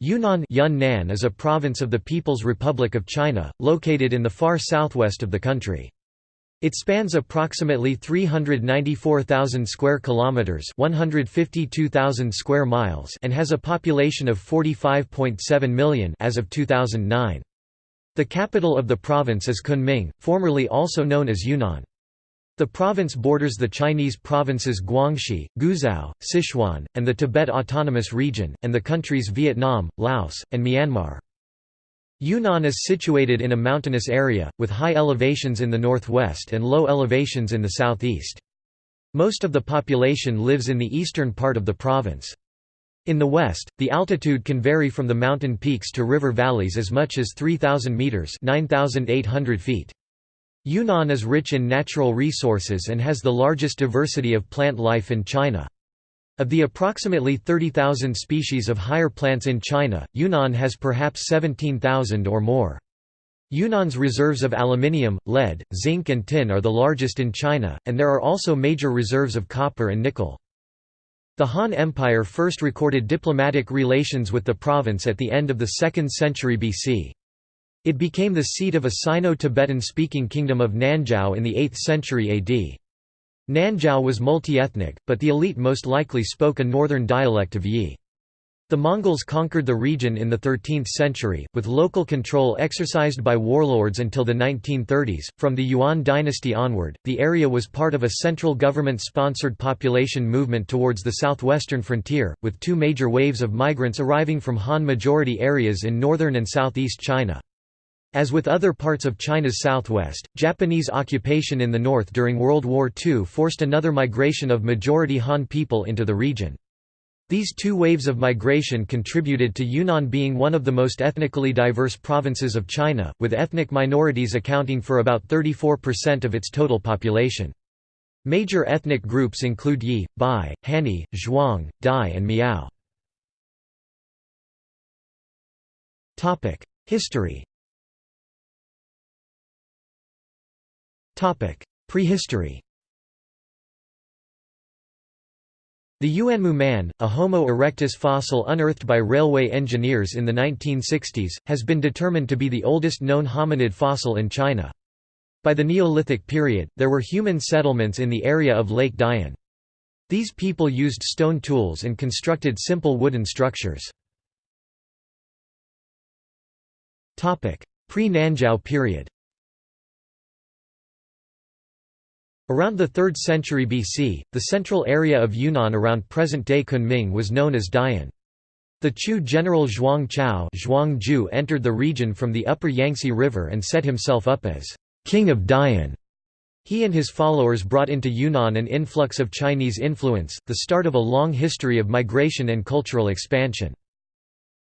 Yunnan Yunnan is a province of the People's Republic of China, located in the far southwest of the country. It spans approximately 394,000 square kilometers, 152,000 square miles, and has a population of 45.7 million as of 2009. The capital of the province is Kunming, formerly also known as Yunnan. The province borders the Chinese provinces Guangxi, Guizhou, Sichuan, and the Tibet Autonomous Region, and the countries Vietnam, Laos, and Myanmar. Yunnan is situated in a mountainous area, with high elevations in the northwest and low elevations in the southeast. Most of the population lives in the eastern part of the province. In the west, the altitude can vary from the mountain peaks to river valleys as much as 3,000 metres 9,800 feet. Yunnan is rich in natural resources and has the largest diversity of plant life in China. Of the approximately 30,000 species of higher plants in China, Yunnan has perhaps 17,000 or more. Yunnan's reserves of aluminium, lead, zinc and tin are the largest in China, and there are also major reserves of copper and nickel. The Han Empire first recorded diplomatic relations with the province at the end of the 2nd century BC. It became the seat of a Sino-Tibetan speaking kingdom of Nanzhao in the 8th century AD. Nanzhao was multi-ethnic, but the elite most likely spoke a northern dialect of Yi. The Mongols conquered the region in the 13th century, with local control exercised by warlords until the 1930s. From the Yuan dynasty onward, the area was part of a central government sponsored population movement towards the southwestern frontier, with two major waves of migrants arriving from Han majority areas in northern and southeast China. As with other parts of China's southwest, Japanese occupation in the north during World War II forced another migration of majority Han people into the region. These two waves of migration contributed to Yunnan being one of the most ethnically diverse provinces of China, with ethnic minorities accounting for about 34% of its total population. Major ethnic groups include Yi, Bai, Hani, Zhuang, Dai and Miao. History Prehistory The Yuanmu man, a Homo erectus fossil unearthed by railway engineers in the 1960s, has been determined to be the oldest known hominid fossil in China. By the Neolithic period, there were human settlements in the area of Lake Dian. These people used stone tools and constructed simple wooden structures. Pre-Nanzhao period Around the 3rd century BC, the central area of Yunnan around present-day Kunming was known as Dian. The Chu general Zhuang Qiao Zhuang entered the region from the upper Yangtze River and set himself up as «King of Dian». He and his followers brought into Yunnan an influx of Chinese influence, the start of a long history of migration and cultural expansion.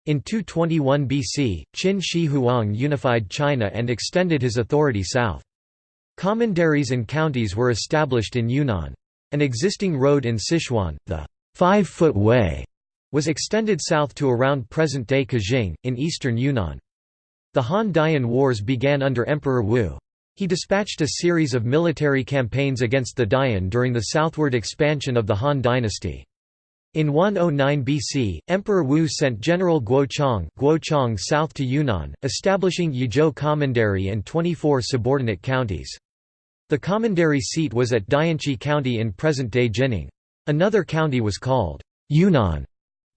In 221 BC, Qin Shi Huang unified China and extended his authority south. Commanderies and counties were established in Yunnan. An existing road in Sichuan, the Five-Foot Way, was extended south to around present-day Qujing, in eastern Yunnan. The Han-Dian Wars began under Emperor Wu. He dispatched a series of military campaigns against the Dian during the southward expansion of the Han dynasty. In 109 BC, Emperor Wu sent General Guo Chang south to Yunnan, establishing Yizhou Commandery and 24 subordinate counties. The commandery seat was at Dianchi County in present-day Jinning. Another county was called Yunnan,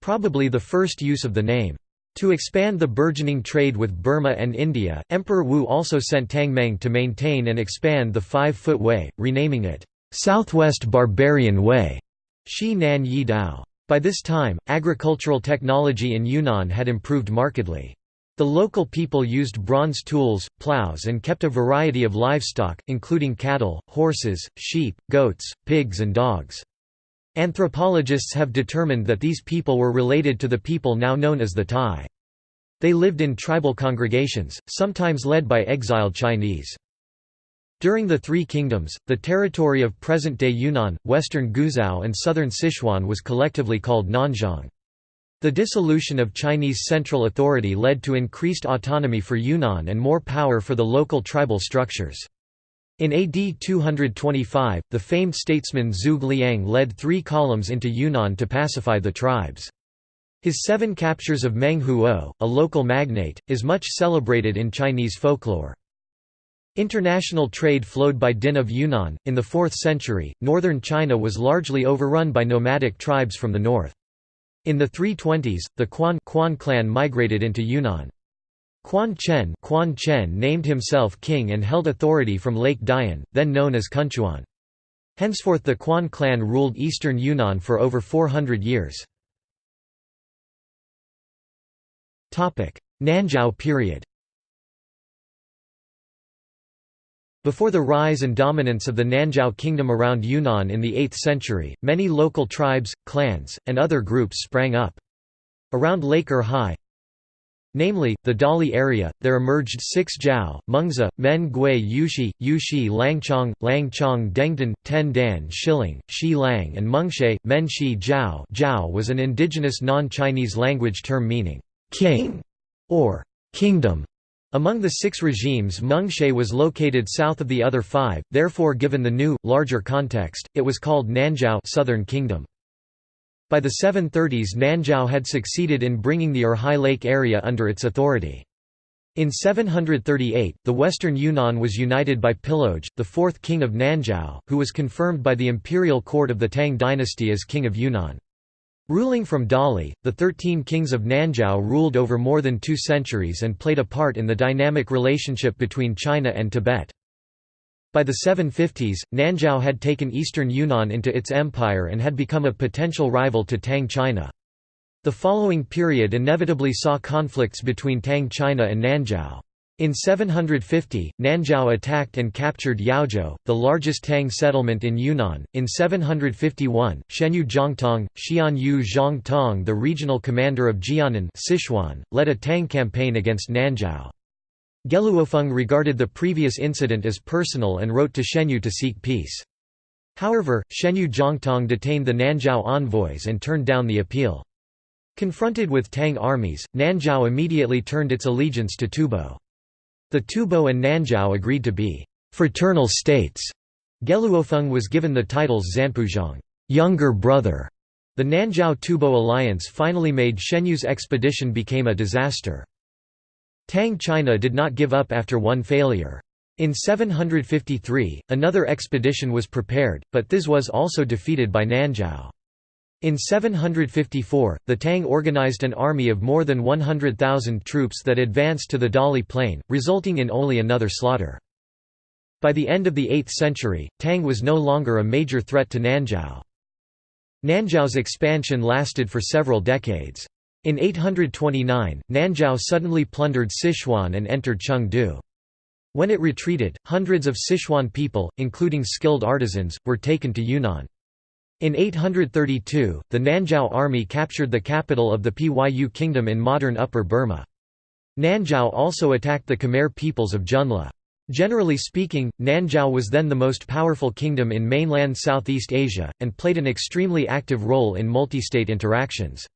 probably the first use of the name. To expand the burgeoning trade with Burma and India, Emperor Wu also sent Tang Meng to maintain and expand the Five-Foot Way, renaming it, "'Southwest Barbarian Way' Xi Nan Yi Dao. By this time, agricultural technology in Yunnan had improved markedly. The local people used bronze tools, plows and kept a variety of livestock, including cattle, horses, sheep, goats, pigs and dogs. Anthropologists have determined that these people were related to the people now known as the Tai. They lived in tribal congregations, sometimes led by exiled Chinese. During the Three Kingdoms, the territory of present-day Yunnan, western Guizhou and southern Sichuan was collectively called Nanzhong. The dissolution of Chinese central authority led to increased autonomy for Yunnan and more power for the local tribal structures. In AD 225, the famed statesman Zhuge Liang led three columns into Yunnan to pacify the tribes. His seven captures of Meng Huo, a local magnate, is much celebrated in Chinese folklore. International trade flowed by Din of Yunnan. In the 4th century, northern China was largely overrun by nomadic tribes from the north. In the 320s, the Cuan, Cuan clan migrated into Yunnan. Cuan Chen, Cuan Chen named himself king and held authority from Lake Dian, then known as Kunchuan. Henceforth the Cuan clan ruled eastern Yunnan for over 400 years. Nanzhao period Before the rise and dominance of the Nanzhao kingdom around Yunnan in the 8th century, many local tribes, clans, and other groups sprang up. Around Lake Erhai, Namely, the Dali area, there emerged six Zhao, Mengzi, Men Gui Yuexi, Yuexi Langqiong, Langqiong Dengtan, Ten Dan Shilang, Shi Lang and Mengshe, Menshi Zhao Zhao was an indigenous non-Chinese language term meaning, king, or kingdom. Among the six regimes Mengshe was located south of the other five, therefore given the new, larger context, it was called Nanzhao Southern Kingdom. By the 730s Nanzhao had succeeded in bringing the Erhai Lake area under its authority. In 738, the western Yunnan was united by Piluoge, the fourth king of Nanzhao, who was confirmed by the imperial court of the Tang dynasty as king of Yunnan. Ruling from Dali, the Thirteen Kings of Nanzhao ruled over more than two centuries and played a part in the dynamic relationship between China and Tibet. By the 750s, Nanzhao had taken eastern Yunnan into its empire and had become a potential rival to Tang China. The following period inevitably saw conflicts between Tang China and Nanzhao. In 750, Nanzhao attacked and captured Yaozhou, the largest Tang settlement in Yunnan. In 751, Xianyu Zhongtong, Xianyu Zhongtong, the regional commander of Jiannan, Sichuan, led a Tang campaign against Nanzhao. Geluofeng regarded the previous incident as personal and wrote to Xianyu to seek peace. However, Xianyu Zhongtong detained the Nanzhao envoys and turned down the appeal. Confronted with Tang armies, Nanzhao immediately turned its allegiance to Tubo. The Tubo and Nanzhao agreed to be «fraternal states». Geluofeng was given the titles Zanpuzhong younger brother". The Nanzhao Tubo alliance finally made Xianyu's expedition became a disaster. Tang China did not give up after one failure. In 753, another expedition was prepared, but this was also defeated by Nanzhao. In 754, the Tang organized an army of more than 100,000 troops that advanced to the Dali plain, resulting in only another slaughter. By the end of the 8th century, Tang was no longer a major threat to Nanzhao. Nanzhao's expansion lasted for several decades. In 829, Nanzhao suddenly plundered Sichuan and entered Chengdu. When it retreated, hundreds of Sichuan people, including skilled artisans, were taken to Yunnan. In 832, the Nanzhao army captured the capital of the Pyu kingdom in modern Upper Burma. Nanzhao also attacked the Khmer peoples of Zhenla. Generally speaking, Nanzhao was then the most powerful kingdom in mainland Southeast Asia, and played an extremely active role in multi-state interactions.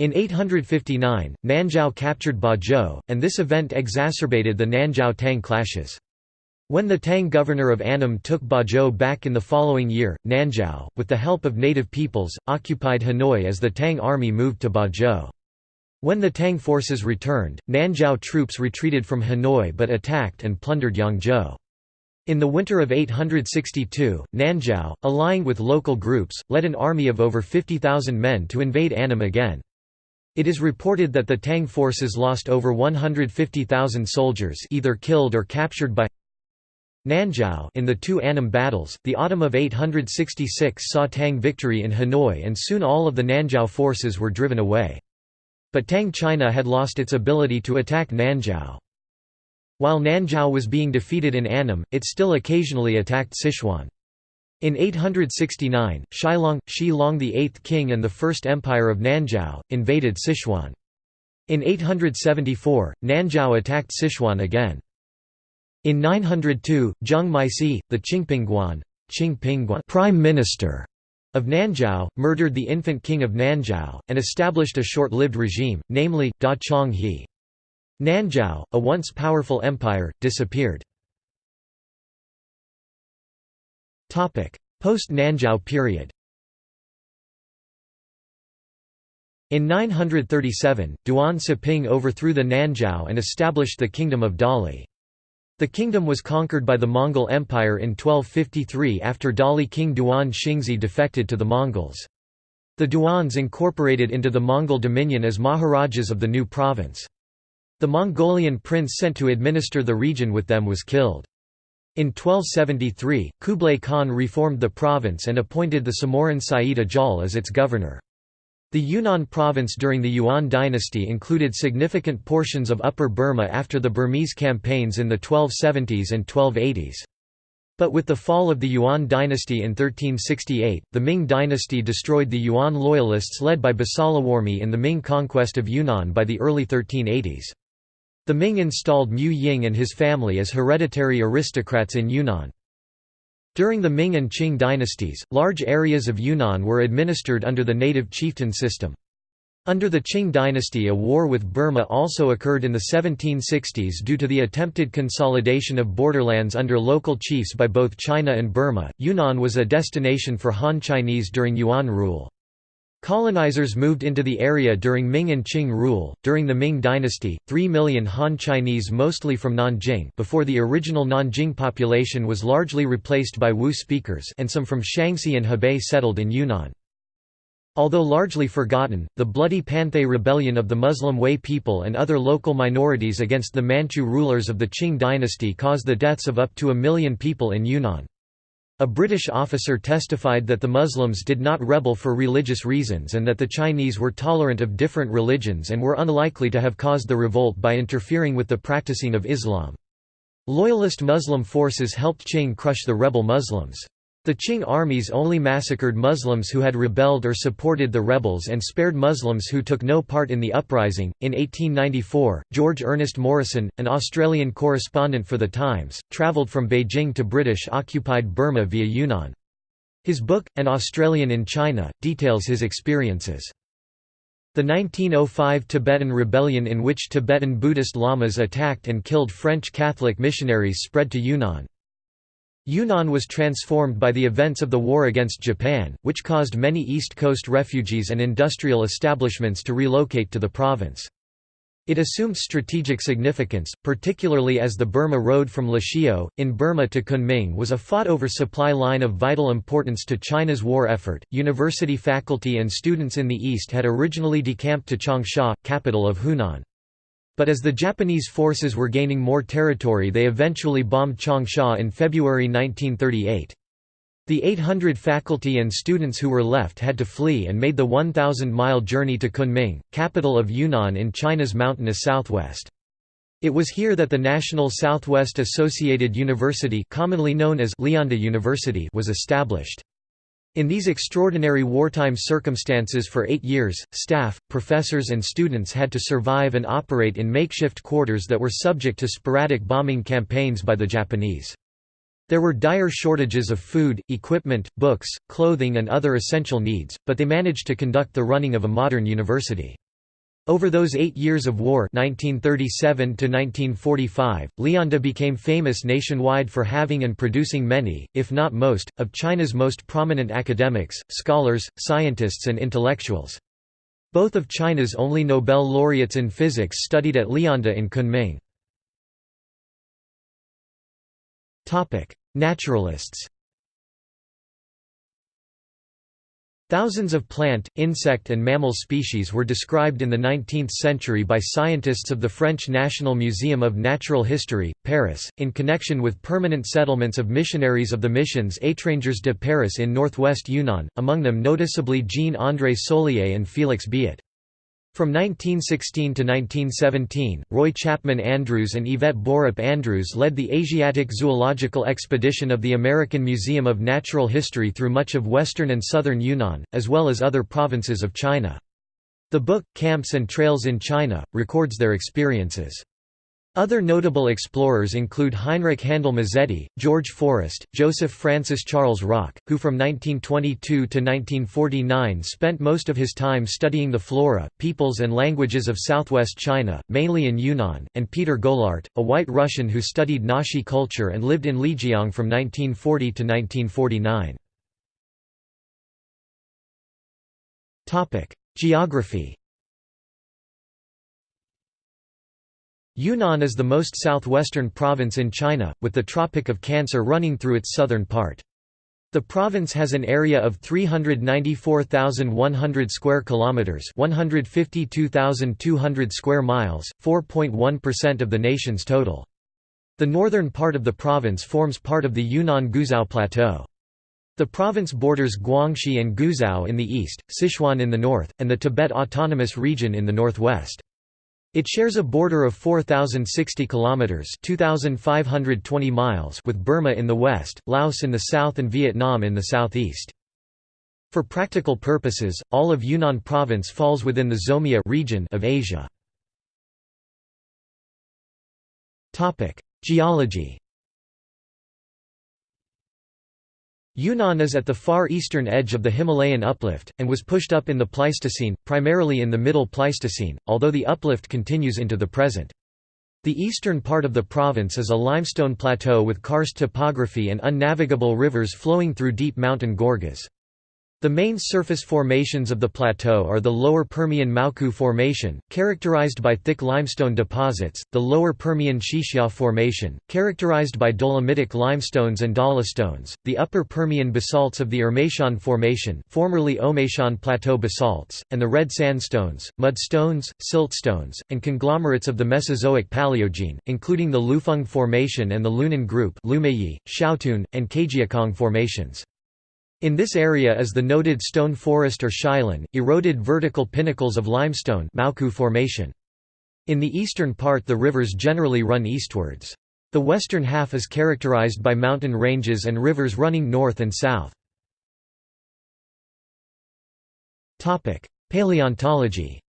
In 859, Nanzhao captured Bozhou, and this event exacerbated the Nanzhao-Tang clashes. When the Tang governor of Annam took Bozhou back in the following year, Nanzhao, with the help of native peoples, occupied Hanoi as the Tang army moved to Bozhou. When the Tang forces returned, Nanzhao troops retreated from Hanoi but attacked and plundered Yongzhou. In the winter of 862, Nanzhao, allying with local groups, led an army of over 50,000 men to invade Annam again. It is reported that the Tang forces lost over 150,000 soldiers either killed or captured by Nanzhao in the two Annam battles. The autumn of 866 saw Tang victory in Hanoi and soon all of the Nanzhao forces were driven away. But Tang China had lost its ability to attack Nanzhao. While Nanzhao was being defeated in Annam, it still occasionally attacked Sichuan. In 869, Shilong, Shi Long the eighth king and the First Empire of Nanzhao, invaded Sichuan. In 874, Nanzhao attacked Sichuan again. In 902, Zheng Maisi, the Qingpingguan, prime minister of Nanzhao, murdered the infant king of Nanzhao, and established a short-lived regime, namely, Da Chong He. Nanzhao, a once powerful empire, disappeared. Post-Nanzhao period In 937, Duan Siping overthrew the Nanzhao and established the Kingdom of Dali. The kingdom was conquered by the Mongol Empire in 1253 after Dali king Duan Xingzhi defected to the Mongols. The Duans incorporated into the Mongol dominion as Maharajas of the new province. The Mongolian prince sent to administer the region with them was killed. In 1273, Kublai Khan reformed the province and appointed the Samorin Said Ajal as its governor. The Yunnan province during the Yuan dynasty included significant portions of Upper Burma after the Burmese campaigns in the 1270s and 1280s. But with the fall of the Yuan dynasty in 1368, the Ming dynasty destroyed the Yuan loyalists led by Basalawarmi in the Ming conquest of Yunnan by the early 1380s. The Ming installed Mu Ying and his family as hereditary aristocrats in Yunnan. During the Ming and Qing dynasties, large areas of Yunnan were administered under the native chieftain system. Under the Qing dynasty a war with Burma also occurred in the 1760s due to the attempted consolidation of borderlands under local chiefs by both China and Burma. Yunnan was a destination for Han Chinese during Yuan rule. Colonizers moved into the area during Ming and Qing rule. During the Ming dynasty, 3 million Han Chinese mostly from Nanjing before the original Nanjing population was largely replaced by Wu speakers and some from Shaanxi and Hebei settled in Yunnan. Although largely forgotten, the bloody Panthay rebellion of the Muslim Hui people and other local minorities against the Manchu rulers of the Qing dynasty caused the deaths of up to a million people in Yunnan. A British officer testified that the Muslims did not rebel for religious reasons and that the Chinese were tolerant of different religions and were unlikely to have caused the revolt by interfering with the practicing of Islam. Loyalist Muslim forces helped Qing crush the rebel Muslims. The Qing armies only massacred Muslims who had rebelled or supported the rebels and spared Muslims who took no part in the uprising. In 1894, George Ernest Morrison, an Australian correspondent for The Times, travelled from Beijing to British occupied Burma via Yunnan. His book, An Australian in China, details his experiences. The 1905 Tibetan rebellion in which Tibetan Buddhist lamas attacked and killed French Catholic missionaries spread to Yunnan. Yunnan was transformed by the events of the war against Japan, which caused many East Coast refugees and industrial establishments to relocate to the province. It assumed strategic significance, particularly as the Burma Road from Lashio, in Burma to Kunming was a fought over supply line of vital importance to China's war effort. University faculty and students in the east had originally decamped to Changsha, capital of Hunan. But as the Japanese forces were gaining more territory they eventually bombed Changsha in February 1938. The 800 faculty and students who were left had to flee and made the 1,000-mile journey to Kunming, capital of Yunnan in China's mountainous southwest. It was here that the National Southwest Associated University commonly known as Lianda University was established. In these extraordinary wartime circumstances for eight years, staff, professors and students had to survive and operate in makeshift quarters that were subject to sporadic bombing campaigns by the Japanese. There were dire shortages of food, equipment, books, clothing and other essential needs, but they managed to conduct the running of a modern university. Over those eight years of war 1937 Lianda became famous nationwide for having and producing many, if not most, of China's most prominent academics, scholars, scientists and intellectuals. Both of China's only Nobel laureates in physics studied at Lianda in Kunming. Naturalists Thousands of plant, insect and mammal species were described in the 19th century by scientists of the French National Museum of Natural History, Paris, in connection with permanent settlements of missionaries of the missions Étrangers de Paris in northwest Yunnan, among them noticeably Jean-André Soulié and Félix Biet. From 1916 to 1917, Roy Chapman Andrews and Yvette Borup Andrews led the Asiatic Zoological Expedition of the American Museum of Natural History through much of western and southern Yunnan, as well as other provinces of China. The book, Camps and Trails in China, records their experiences. Other notable explorers include Heinrich Handel Mazzetti, George Forrest, Joseph Francis Charles Rock, who from 1922 to 1949 spent most of his time studying the flora, peoples and languages of southwest China, mainly in Yunnan, and Peter Goullart, a white Russian who studied Naxi culture and lived in Lijiang from 1940 to 1949. Geography Yunnan is the most southwestern province in China, with the Tropic of Cancer running through its southern part. The province has an area of 394,100 square kilometers, 152,200 square miles, 4.1% of the nation's total. The northern part of the province forms part of the Yunnan-Guizhou Plateau. The province borders Guangxi and Guizhou in the east, Sichuan in the north, and the Tibet Autonomous Region in the northwest. It shares a border of 4060 kilometers, 2520 miles with Burma in the west, Laos in the south and Vietnam in the southeast. For practical purposes, all of Yunnan province falls within the Zomia region of Asia. Topic: Geology Yunnan is at the far eastern edge of the Himalayan uplift, and was pushed up in the Pleistocene, primarily in the Middle Pleistocene, although the uplift continues into the present. The eastern part of the province is a limestone plateau with karst topography and unnavigable rivers flowing through deep mountain gorges. The main surface formations of the plateau are the Lower Permian Maokou Formation, characterized by thick limestone deposits, the Lower Permian Qixia Formation, characterized by dolomitic limestones and dolostones, the Upper Permian basalts of the Emeishan Formation formerly Omeishan Plateau basalts, and the red sandstones, mudstones, siltstones, and conglomerates of the Mesozoic Paleogene, including the Lufeng Formation and the Lunan Group Lumeiyi, Xiaotun, and Caijiachong formations. In this area is the noted stone forest or Shilin, eroded vertical pinnacles of limestone formation. In the eastern part the rivers generally run eastwards. The western half is characterized by mountain ranges and rivers running north and south. Paleontology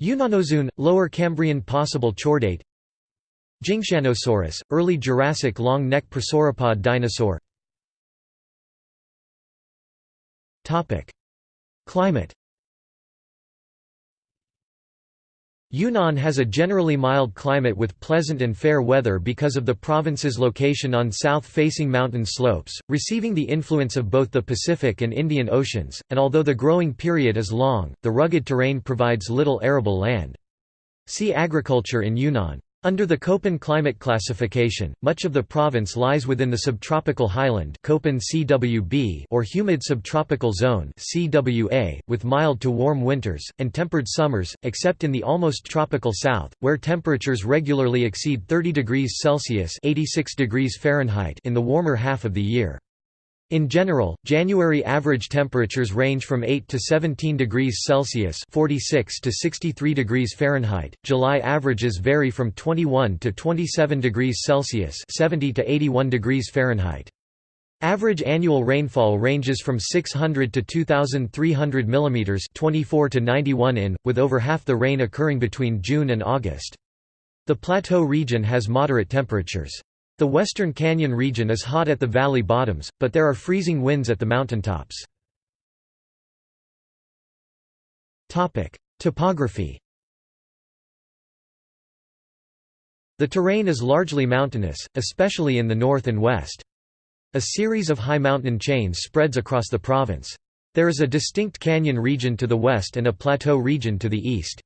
Yunnanozoon, Lower Cambrian possible chordate Jingshanosaurus, early Jurassic long-neck prosauropod dinosaur Climate Yunnan has a generally mild climate with pleasant and fair weather because of the province's location on south-facing mountain slopes, receiving the influence of both the Pacific and Indian Oceans, and although the growing period is long, the rugged terrain provides little arable land. See agriculture in Yunnan. Under the Köppen climate classification, much of the province lies within the subtropical highland CWB or humid subtropical zone CWA, with mild to warm winters, and tempered summers, except in the almost tropical south, where temperatures regularly exceed 30 degrees Celsius 86 degrees Fahrenheit in the warmer half of the year. In general, January average temperatures range from 8 to 17 degrees Celsius (46 to 63 degrees Fahrenheit). July averages vary from 21 to 27 degrees Celsius (70 to 81 degrees Fahrenheit). Average annual rainfall ranges from 600 to 2300 mm (24 to 91 in), with over half the rain occurring between June and August. The plateau region has moderate temperatures. The western canyon region is hot at the valley bottoms, but there are freezing winds at the mountaintops. Topography The terrain is largely mountainous, especially in the north and west. A series of high mountain chains spreads across the province. There is a distinct canyon region to the west and a plateau region to the east.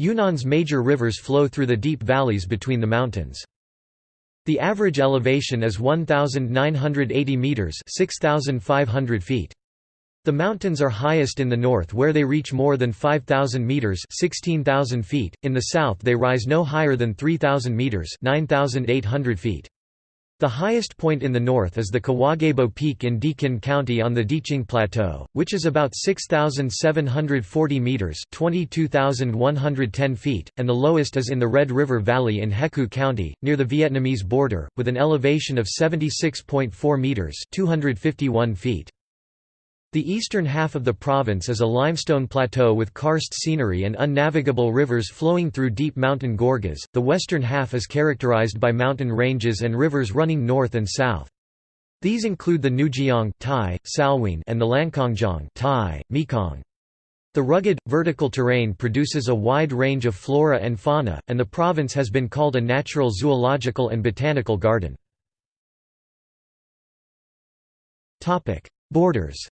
Yunnan's major rivers flow through the deep valleys between the mountains. The average elevation is 1,980 metres 6,500 feet. The mountains are highest in the north where they reach more than 5,000 metres 16,000 feet, in the south they rise no higher than 3,000 metres 9,800 feet. The highest point in the north is the Kawagebo Peak in Deqin County on the Diqing Plateau, which is about 6,740 metres 22,110 feet, and the lowest is in the Red River Valley in Hekou County, near the Vietnamese border, with an elevation of 76.4 metres 251 feet. The eastern half of the province is a limestone plateau with karst scenery and unnavigable rivers flowing through deep mountain gorges. The western half is characterized by mountain ranges and rivers running north and south. These include the Nujiang Salween and the Lancangjiang Thai, Mekong. The rugged, vertical terrain produces a wide range of flora and fauna, and the province has been called a natural zoological and botanical garden. Borders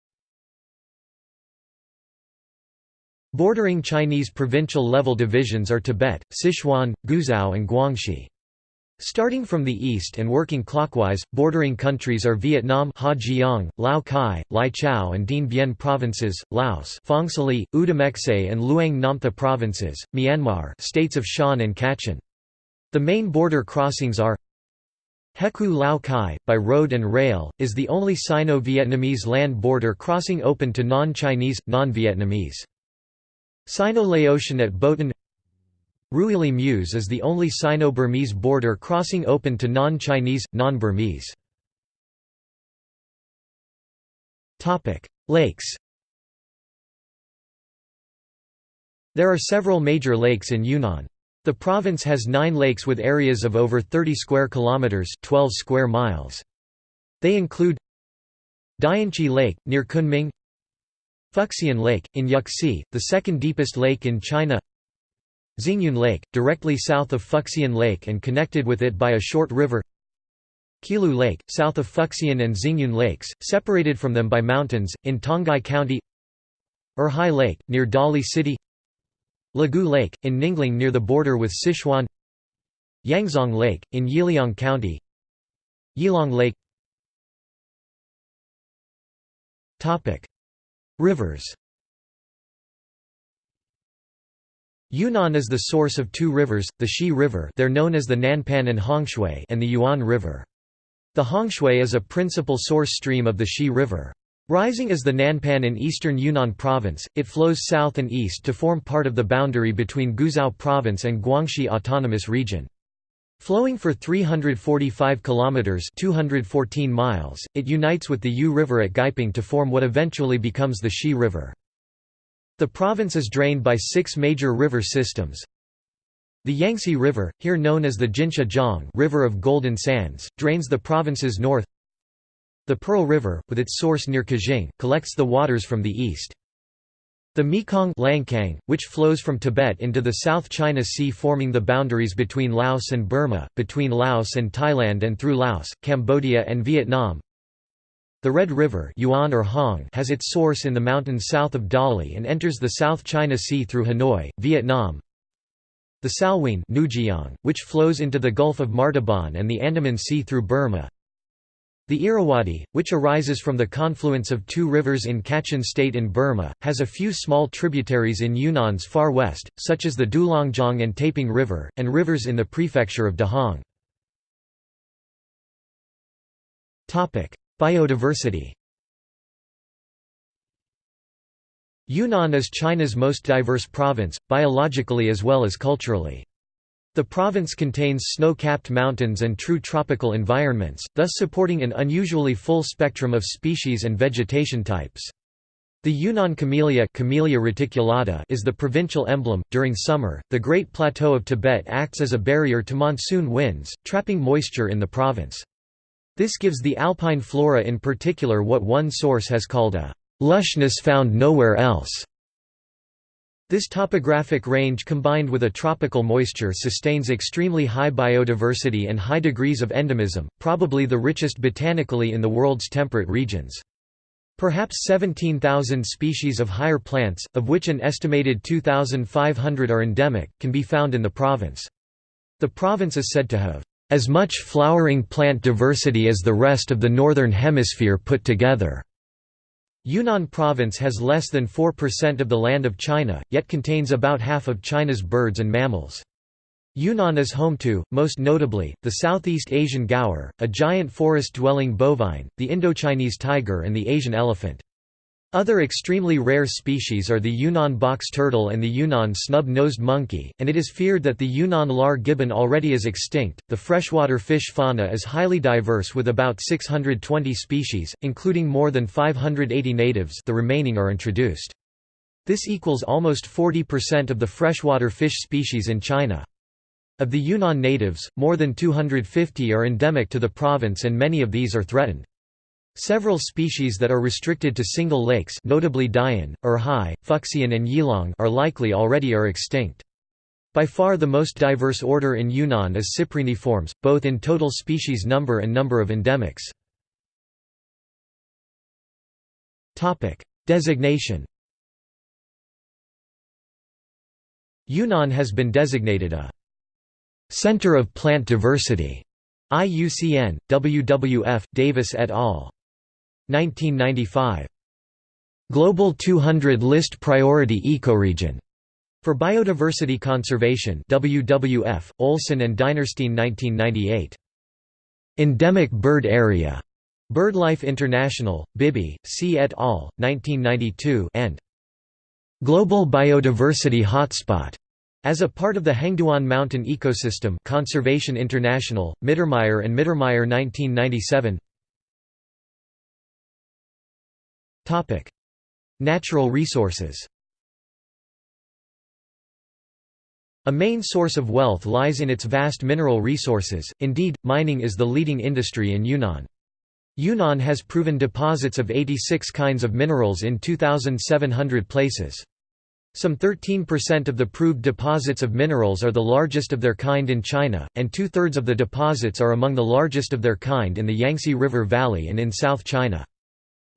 Bordering Chinese provincial-level divisions are Tibet, Sichuan, Guizhou and Guangxi. Starting from the east and working clockwise, bordering countries are Vietnam Hejiang, Lao Cai, Lai Chau and Dien Bien provinces, Laos Phongsali, Oudomxay and Luang Namtha provinces, Myanmar states of Shan and Kachin. The main border crossings are Hekou Lao Cai, by road and rail, is the only Sino-Vietnamese land border crossing open to non-Chinese, non-Vietnamese. Sino-Laotian at Boten Ruili Muse is the only Sino-Burmese border crossing open to non-Chinese, non-Burmese. Lakes There are several major lakes in Yunnan. The province has nine lakes with areas of over 30 square kilometers 12 square miles. They include Dianchi Lake, near Kunming Fuxian Lake, in Yuxi, the second deepest lake in China. Xingyun Lake, directly south of Fuxian Lake and connected with it by a short river. Qilu Lake, south of Fuxian and Xingyun Lakes, separated from them by mountains, in Tonghai County. Erhai Lake, near Dali City. Lugu Lake, in Ninglang near the border with Sichuan. Yangzong Lake, in Yiliang County. Yilong Lake Rivers Yunnan is the source of two rivers, the Xi River they're known as the Nanpan and Hongshui and the Yuan River. The Hongshui is a principal source stream of the Xi River. Rising as the Nanpan in eastern Yunnan province, it flows south and east to form part of the boundary between Guizhou province and Guangxi Autonomous Region. Flowing for 345 kilometers (214 miles), it unites with the Yu River at Guiping to form what eventually becomes the Xi River. The province is drained by six major river systems. The Yangtze River, here known as the Jinsha Jiang River of Golden Sands, drains the province's north. The Pearl River, with its source near Qujing, collects the waters from the east. The Mekong Lancang, which flows from Tibet into the South China Sea forming the boundaries between Laos and Burma, between Laos and Thailand and through Laos, Cambodia and Vietnam. The Red River Yuan or Hong has its source in the mountains south of Dali and enters the South China Sea through Hanoi, Vietnam. The Salween Nujiang, which flows into the Gulf of Martaban and the Andaman Sea through Burma. The Irrawaddy, which arises from the confluence of two rivers in Kachin state in Burma, has a few small tributaries in Yunnan's far west, such as the Dulongjiang and Taiping River, and rivers in the prefecture of Dehong. Biodiversity Yunnan is China's most diverse province, biologically as well as culturally. The province contains snow-capped mountains and true tropical environments, thus supporting an unusually full spectrum of species and vegetation types. The Yunnan camellia, camellia reticulata is the provincial emblem. During summer, the Great Plateau of Tibet acts as a barrier to monsoon winds, trapping moisture in the province. This gives the alpine flora in particular what one source has called a lushness found nowhere else. This topographic range combined with a tropical moisture sustains extremely high biodiversity and high degrees of endemism, probably the richest botanically in the world's temperate regions. Perhaps 17,000 species of higher plants, of which an estimated 2,500 are endemic, can be found in the province. The province is said to have as much flowering plant diversity as the rest of the Northern Hemisphere put together. Yunnan province has less than 4% of the land of China, yet contains about half of China's birds and mammals. Yunnan is home to, most notably, the Southeast Asian gaur, a giant forest-dwelling bovine, the Indochinese tiger and the Asian elephant. Other extremely rare species are the Yunnan box turtle and the Yunnan snub-nosed monkey, and it is feared that the Yunnan lar gibbon already is extinct. The freshwater fish fauna is highly diverse with about 620 species, including more than 580 natives, the remaining are introduced. This equals almost 40% of the freshwater fish species in China. Of the Yunnan natives, more than 250 are endemic to the province and many of these are threatened. Several species that are restricted to single lakes notably Dian, Erhai, Fuxian and Yilong are likely already are extinct. By far the most diverse order in Yunnan is Cypriniformes, both in total species number and number of endemics. Designation Yunnan has been designated a Center of Plant Diversity IUCN, WWF, Davis et al. 1995. Global 200 List Priority Ecoregion for Biodiversity Conservation WWF, Olson and Dinerstein 1998. Endemic Bird Area. BirdLife International, Bibby, C. et al., 1992 and Global Biodiversity Hotspot as a part of the Hengduan Mountain Ecosystem Conservation International, Mittermeier and Mittermeier 1997 Natural resources A main source of wealth lies in its vast mineral resources, indeed, mining is the leading industry in Yunnan. Yunnan has proven deposits of 86 kinds of minerals in 2,700 places. Some 13% of the proved deposits of minerals are the largest of their kind in China, and two-thirds of the deposits are among the largest of their kind in the Yangtze River Valley and in South China.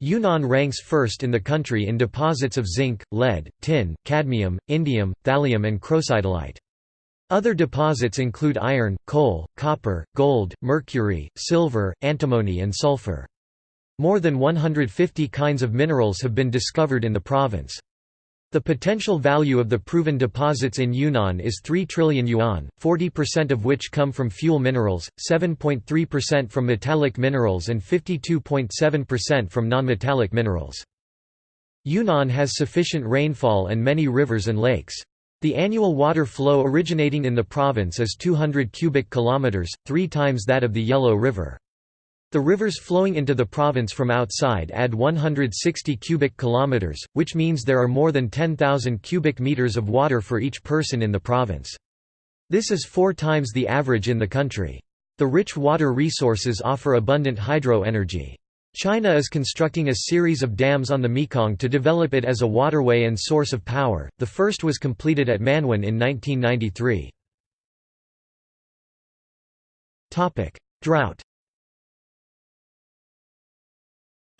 Yunnan ranks first in the country in deposits of zinc, lead, tin, cadmium, indium, thallium and crocidolite. Other deposits include iron, coal, copper, gold, mercury, silver, antimony and sulfur. More than 150 kinds of minerals have been discovered in the province. The potential value of the proven deposits in Yunnan is 3 trillion yuan, 40% of which come from fuel minerals, 7.3% from metallic minerals and 52.7% from nonmetallic minerals. Yunnan has sufficient rainfall and many rivers and lakes. The annual water flow originating in the province is 200 cubic kilometers, 3 times that of the Yellow River. The rivers flowing into the province from outside add 160 cubic kilometers, which means there are more than 10,000 cubic meters of water for each person in the province. This is four times the average in the country. The rich water resources offer abundant hydro energy. China is constructing a series of dams on the Mekong to develop it as a waterway and source of power. The first was completed at Manwan in 1993. Topic: Drought.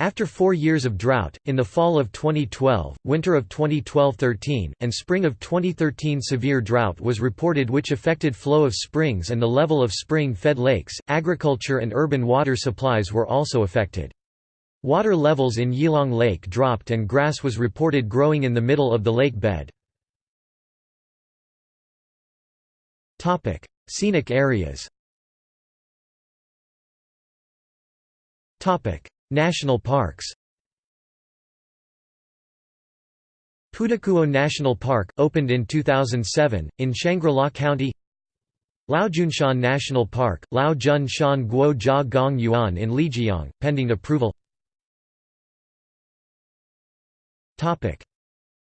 After four years of drought, in the fall of 2012, winter of 2012–13, and spring of 2013 severe drought was reported which affected flow of springs and the level of spring-fed lakes. Agriculture and urban water supplies were also affected. Water levels in Yilong Lake dropped and grass was reported growing in the middle of the lake bed. Scenic areas National parks. Pudacuo National Park, opened in 2007, in Shangri-La County. Laojunshan National Park, Lao Jun Shan Guo Jia Gong Yuan in Lijiang, pending approval.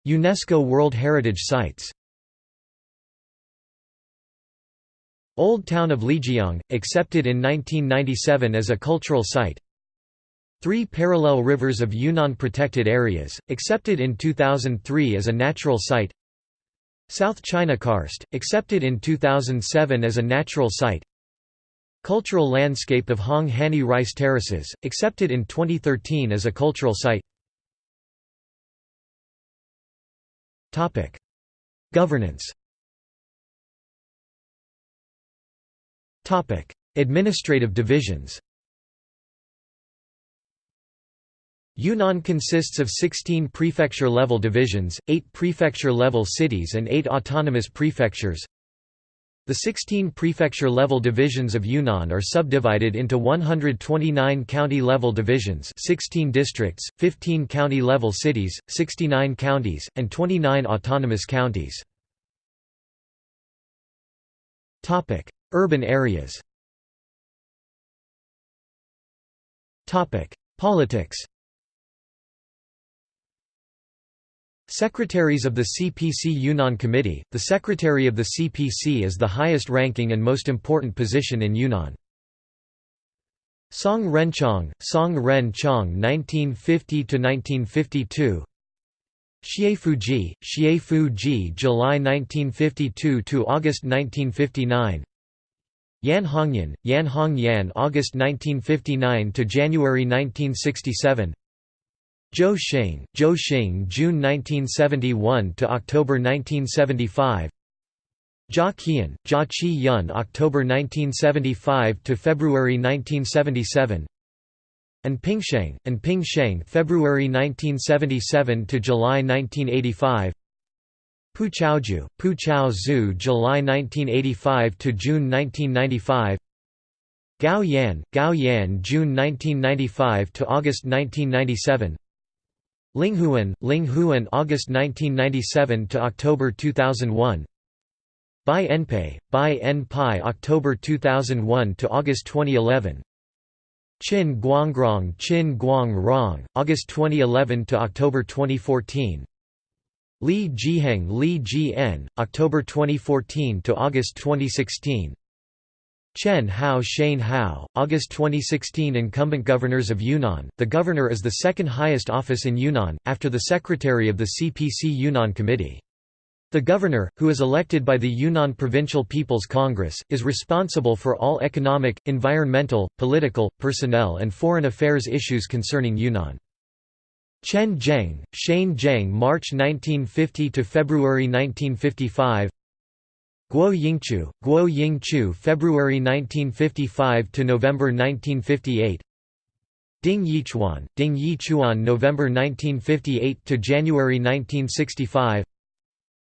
UNESCO World Heritage Sites. Old Town of Lijiang, accepted in 1997 as a cultural site Three parallel rivers of Yunnan protected areas, accepted in 2003 as a natural site. South China Karst, accepted in 2007 as a natural site. Cultural landscape of Hong Hani Rice Terraces, accepted in 2013 as a cultural site. Governance. Administrative divisions Yunnan consists of 16 prefecture-level divisions, 8 prefecture-level cities and 8 autonomous prefectures. The 16 prefecture-level divisions of Yunnan are subdivided into 129 county-level divisions 16 districts, 15 county-level cities, 69 counties, and 29 autonomous counties. Urban areas Politics Secretaries of the CPC Yunnan Committee – The Secretary of the CPC is the highest ranking and most important position in Yunnan. Song Renqiong, Song Ren Qiong 1950–1952 Xie Fuzhi, Xie Fuzhi July 1952 to August 1959 Yan Hongyan, Yan Hong Yan August 1959 to January 1967 Zhou Xing, Zhou Xing June 1971 to October 1975 Jia Qiyun, Jia Qi Yun October 1975 to February 1977 An Pingsheng, An Pingsheng February 1977 to July 1985 Pu Chaozhu, Pu Chao Zhu July 1985 to June 1995 Gao Yan, Gao Yan June 1995 to August 1997 Linghuan, Linghuan August 1997 to October 2001 Bai Enpei, Bai Enpai October 2001 to August 2011 Qin Guangrong Qin Guangrong, August 2011 to October 2014 Li Jiheng Li Jien, October 2014 to August 2016 Chen Hao Shane Hao, August 2016 Incumbent governors of Yunnan, the governor is the second highest office in Yunnan, after the secretary of the CPC Yunnan Committee. The governor, who is elected by the Yunnan Provincial People's Congress, is responsible for all economic, environmental, political, personnel and foreign affairs issues concerning Yunnan. Chen Zheng, Shane Zheng March 1950 to February 1955 Guo Yingchu, Guo Yingchu February 1955 to November 1958 Ding Yichuan, Ding Yichuan November 1958 to January 1965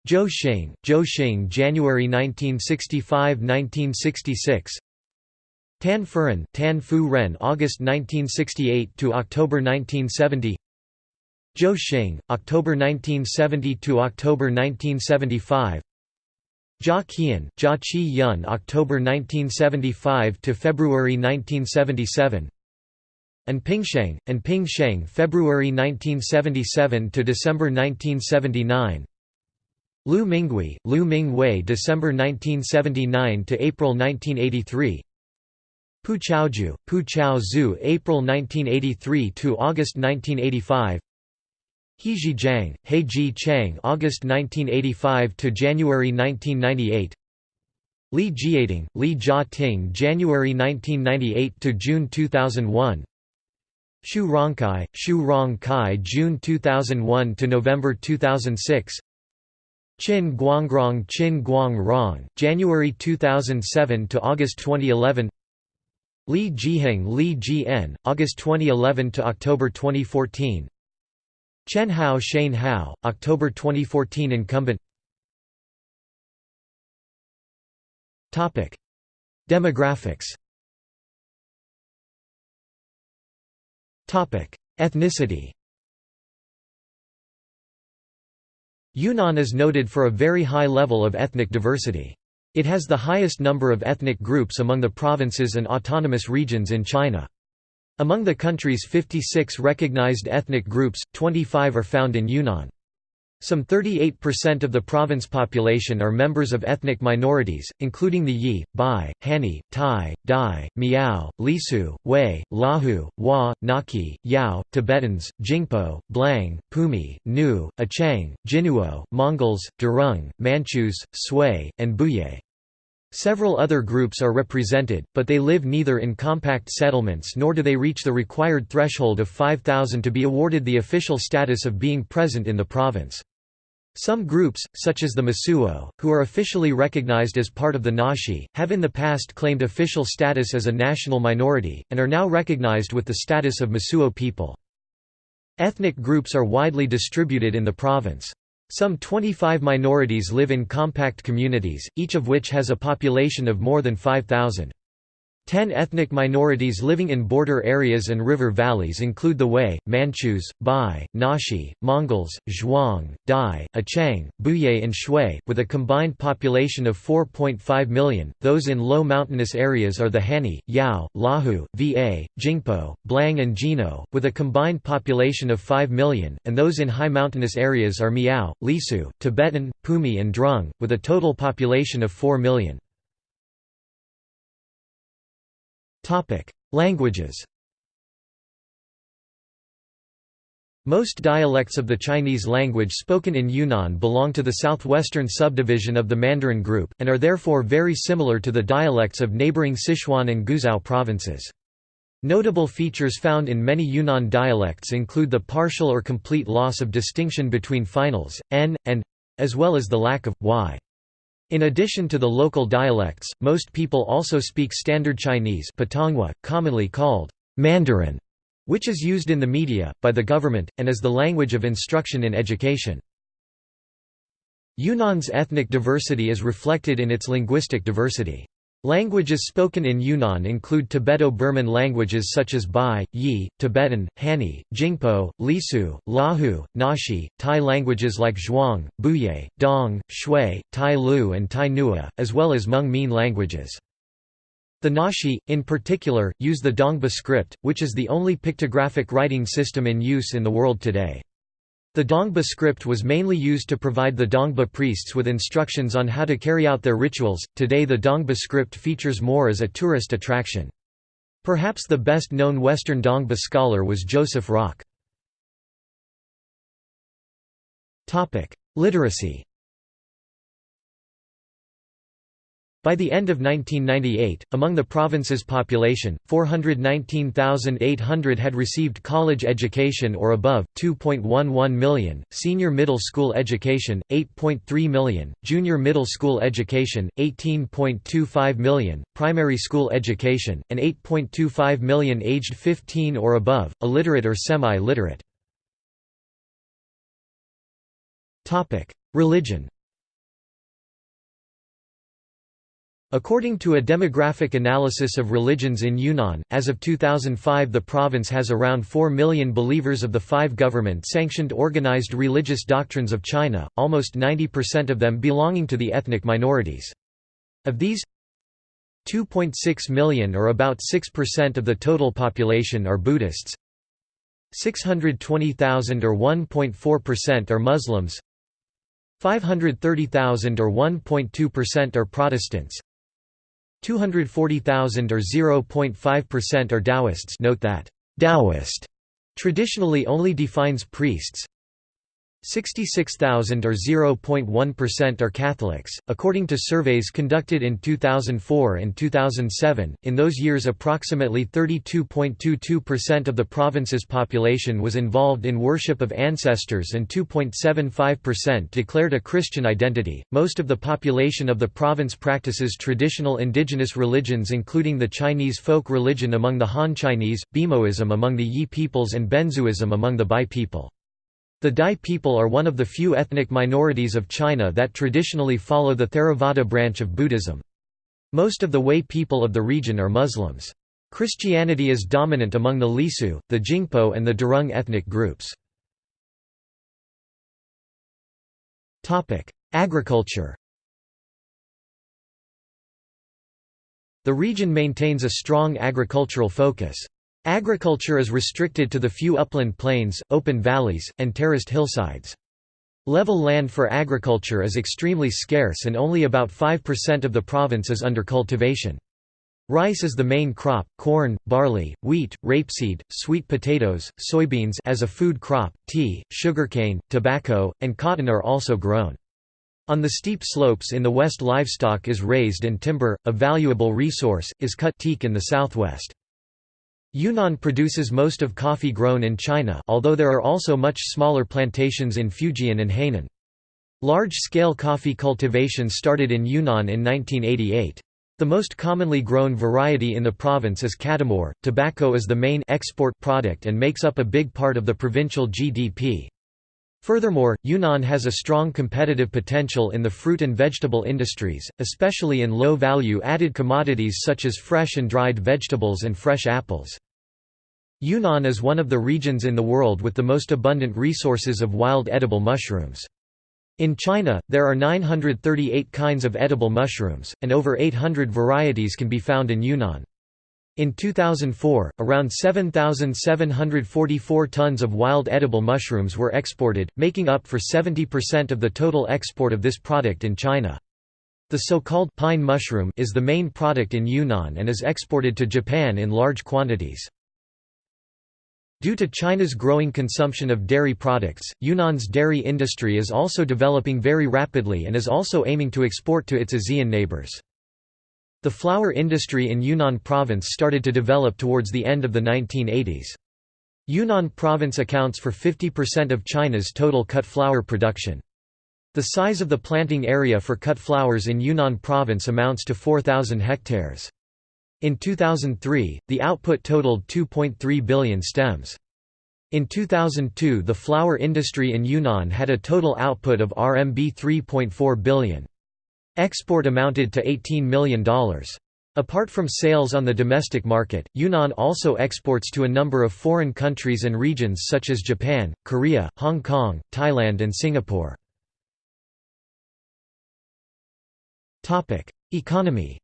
Zhou Xing, Zhou Xing January 1965–1966 Tan Furen, Tan Fu Ren August 1968 to October 1970 Zhou Xing, October 1970 to October 1975 Jia Qiyun, Jia Qi Yun October 1975 to February 1977 An Pingsheng, An Pingsheng February 1977 to December 1979 Lu Minghui, Lu Mingwei December 1979 to April 1983 Pu Chaozhu, Pu Chao Zhu April 1983 to August 1985 Heiji Jiang, Heiji Chang August 1985 to January 1998 Li Jiating, Li Jia Ting January 1998 to June 2001 Xu Rongkai, Xu Rongkai June 2001 to November 2006 Qin Guangrong Qin Guangrong, January 2007 to August 2011 Li Jiheng Li Jien, August 2011 to October 2014 Chen Hao Shane Hao, October 2014 incumbent. Demographics. Ethnicity. Yunnan is noted for a very high level of ethnic diversity. It has the highest number of ethnic groups among the provinces and autonomous regions in China. Among the country's 56 recognized ethnic groups, 25 are found in Yunnan. Some 38% of the province population are members of ethnic minorities, including the Yi, Bai, Hani, Tai, Dai, Miao, Lisu, Wei, Lahu, Hua, Naki, Yao, Tibetans, Jingpo, Blang, Pumi, Nu, Achang, Jinuo, Mongols, Durung, Manchus, Sui, and Buye. Several other groups are represented, but they live neither in compact settlements nor do they reach the required threshold of 5,000 to be awarded the official status of being present in the province. Some groups, such as the Mosuo, who are officially recognized as part of the Naxi, have in the past claimed official status as a national minority, and are now recognized with the status of Mosuo people. Ethnic groups are widely distributed in the province. Some 25 minorities live in compact communities, each of which has a population of more than 5,000. Ten ethnic minorities living in border areas and river valleys include the Wei, Manchus, Bai, Naxi, Mongols, Zhuang, Dai, Achang, Buye and Shui, with a combined population of 4.5 million. Those in low mountainous areas are the Hani, Yao, Lahu, Va, Jingpo, Blang and Jino, with a combined population of 5 million, and those in high mountainous areas are Miao, Lisu, Tibetan, Pumi and Drung, with a total population of 4 million. Languages Most dialects of the Chinese language spoken in Yunnan belong to the southwestern subdivision of the Mandarin group, and are therefore very similar to the dialects of neighboring Sichuan and Guizhou provinces. Notable features found in many Yunnan dialects include the partial or complete loss of distinction between finals, n, and as well as the lack of y. In addition to the local dialects, most people also speak Standard Chinese commonly called Mandarin, which is used in the media, by the government, and is the language of instruction in education. Yunnan's ethnic diversity is reflected in its linguistic diversity. Languages spoken in Yunnan include Tibeto-Burman languages such as Bai, Yi, Tibetan, Hani, Jingpo, Lisu, Lahu, Naxi, Thai languages like Zhuang, Buye, Dong, Shui, Tai Lu and Tai Nua, as well as Hmong Mien languages. The Naxi, in particular, use the Dongba script, which is the only pictographic writing system in use in the world today. The Dongba script was mainly used to provide the Dongba priests with instructions on how to carry out their rituals. Today, the Dongba script features more as a tourist attraction. Perhaps the best known Western Dongba scholar was Joseph Rock. Literacy By the end of 1998, among the province's population, 419,800 had received college education or above, 2.11 million, senior middle school education, 8.3 million, junior middle school education, 18.25 million, primary school education, and 8.25 million aged 15 or above, illiterate or semi-literate. Religion According to a demographic analysis of religions in Yunnan, as of 2005 the province has around 4 million believers of the five government-sanctioned organized religious doctrines of China, almost 90% of them belonging to the ethnic minorities. Of these, 2.6 million or about 6% of the total population are Buddhists, 620,000 or 1.4% are Muslims, 530,000 or 1.2% are Protestants, 240,000 or 0.5% are Taoists. Note that Taoist traditionally only defines priests 66,000 or 0.1% are Catholics, according to surveys conducted in 2004 and 2007. In those years, approximately 32.22% of the province's population was involved in worship of ancestors and 2.75% declared a Christian identity. Most of the population of the province practices traditional indigenous religions, including the Chinese folk religion among the Han Chinese, Bimoism among the Yi peoples, and Benzhuism among the Bai people. The Dai people are one of the few ethnic minorities of China that traditionally follow the Theravada branch of Buddhism. Most of the Hui people of the region are Muslims. Christianity is dominant among the Lisu, the Jingpo and the Durong ethnic groups. Agriculture The region maintains a strong agricultural focus. Agriculture is restricted to the few upland plains, open valleys, and terraced hillsides. Level land for agriculture is extremely scarce and only about 5% of the province is under cultivation. Rice is the main crop, corn, barley, wheat, rapeseed, sweet potatoes, soybeans as a food crop, tea, sugarcane, tobacco, and cotton are also grown. On the steep slopes in the west livestock is raised and timber, a valuable resource, is cut teak in the southwest. Yunnan produces most of coffee grown in China although there are also much smaller plantations in Fujian and Hainan. Large-scale coffee cultivation started in Yunnan in 1988. The most commonly grown variety in the province is Catimor. Tobacco is the main export product and makes up a big part of the provincial GDP. Furthermore, Yunnan has a strong competitive potential in the fruit and vegetable industries, especially in low-value added commodities such as fresh and dried vegetables and fresh apples. Yunnan is one of the regions in the world with the most abundant resources of wild edible mushrooms. In China, there are 938 kinds of edible mushrooms, and over 800 varieties can be found in Yunnan. In 2004, around 7,744 tons of wild edible mushrooms were exported, making up for 70% of the total export of this product in China. The so-called pine mushroom is the main product in Yunnan and is exported to Japan in large quantities. Due to China's growing consumption of dairy products, Yunnan's dairy industry is also developing very rapidly and is also aiming to export to its ASEAN neighbors. The flower industry in Yunnan province started to develop towards the end of the 1980s. Yunnan province accounts for 50% of China's total cut flower production. The size of the planting area for cut flowers in Yunnan province amounts to 4,000 hectares. In 2003, the output totaled 2.3 billion stems. In 2002 the flower industry in Yunnan had a total output of RMB 3.4 billion. Export amounted to $18 million. Apart from sales on the domestic market, Yunnan also exports to a number of foreign countries and regions such as Japan, Korea, Hong Kong, Thailand and Singapore. Economy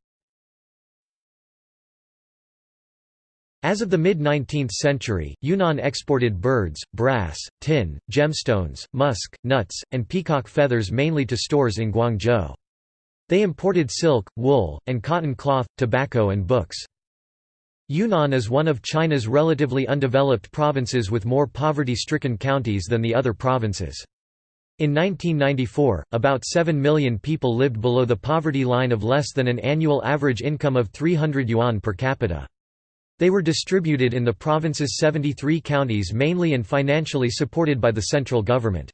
As of the mid-19th century, Yunnan exported birds, brass, tin, gemstones, musk, nuts, and peacock feathers mainly to stores in Guangzhou. They imported silk, wool, and cotton cloth, tobacco and books. Yunnan is one of China's relatively undeveloped provinces with more poverty-stricken counties than the other provinces. In 1994, about 7 million people lived below the poverty line of less than an annual average income of 300 yuan per capita. They were distributed in the province's 73 counties mainly and financially supported by the central government.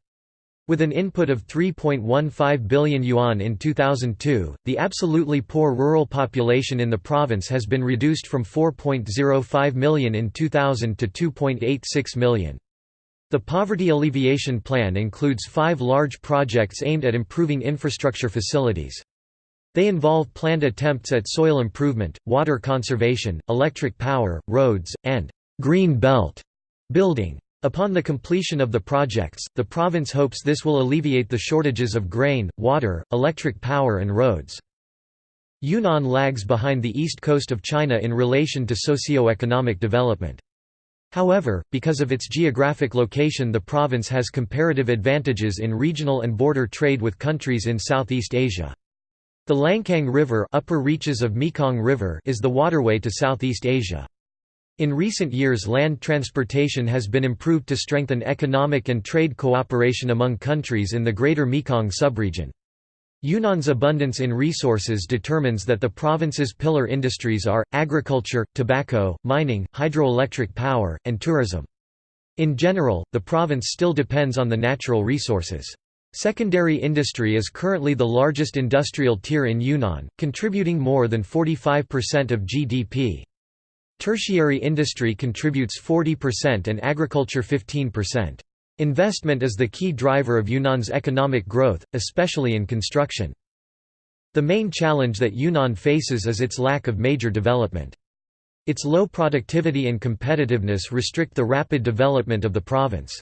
With an input of 3.15 billion yuan in 2002, the absolutely poor rural population in the province has been reduced from 4.05 million in 2000 to 2.86 million. The Poverty Alleviation Plan includes five large projects aimed at improving infrastructure facilities. They involve planned attempts at soil improvement, water conservation, electric power, roads, and «green belt» building. Upon the completion of the projects, the province hopes this will alleviate the shortages of grain, water, electric power and roads. Yunnan lags behind the east coast of China in relation to socio-economic development. However, because of its geographic location the province has comparative advantages in regional and border trade with countries in Southeast Asia. The Lancang River, upper reaches of Mekong River is the waterway to Southeast Asia. In recent years land transportation has been improved to strengthen economic and trade cooperation among countries in the Greater Mekong subregion. Yunnan's abundance in resources determines that the province's pillar industries are, agriculture, tobacco, mining, hydroelectric power, and tourism. In general, the province still depends on the natural resources. Secondary industry is currently the largest industrial tier in Yunnan, contributing more than 45% of GDP. Tertiary industry contributes 40% and agriculture 15%. Investment is the key driver of Yunnan's economic growth, especially in construction. The main challenge that Yunnan faces is its lack of major development. Its low productivity and competitiveness restrict the rapid development of the province.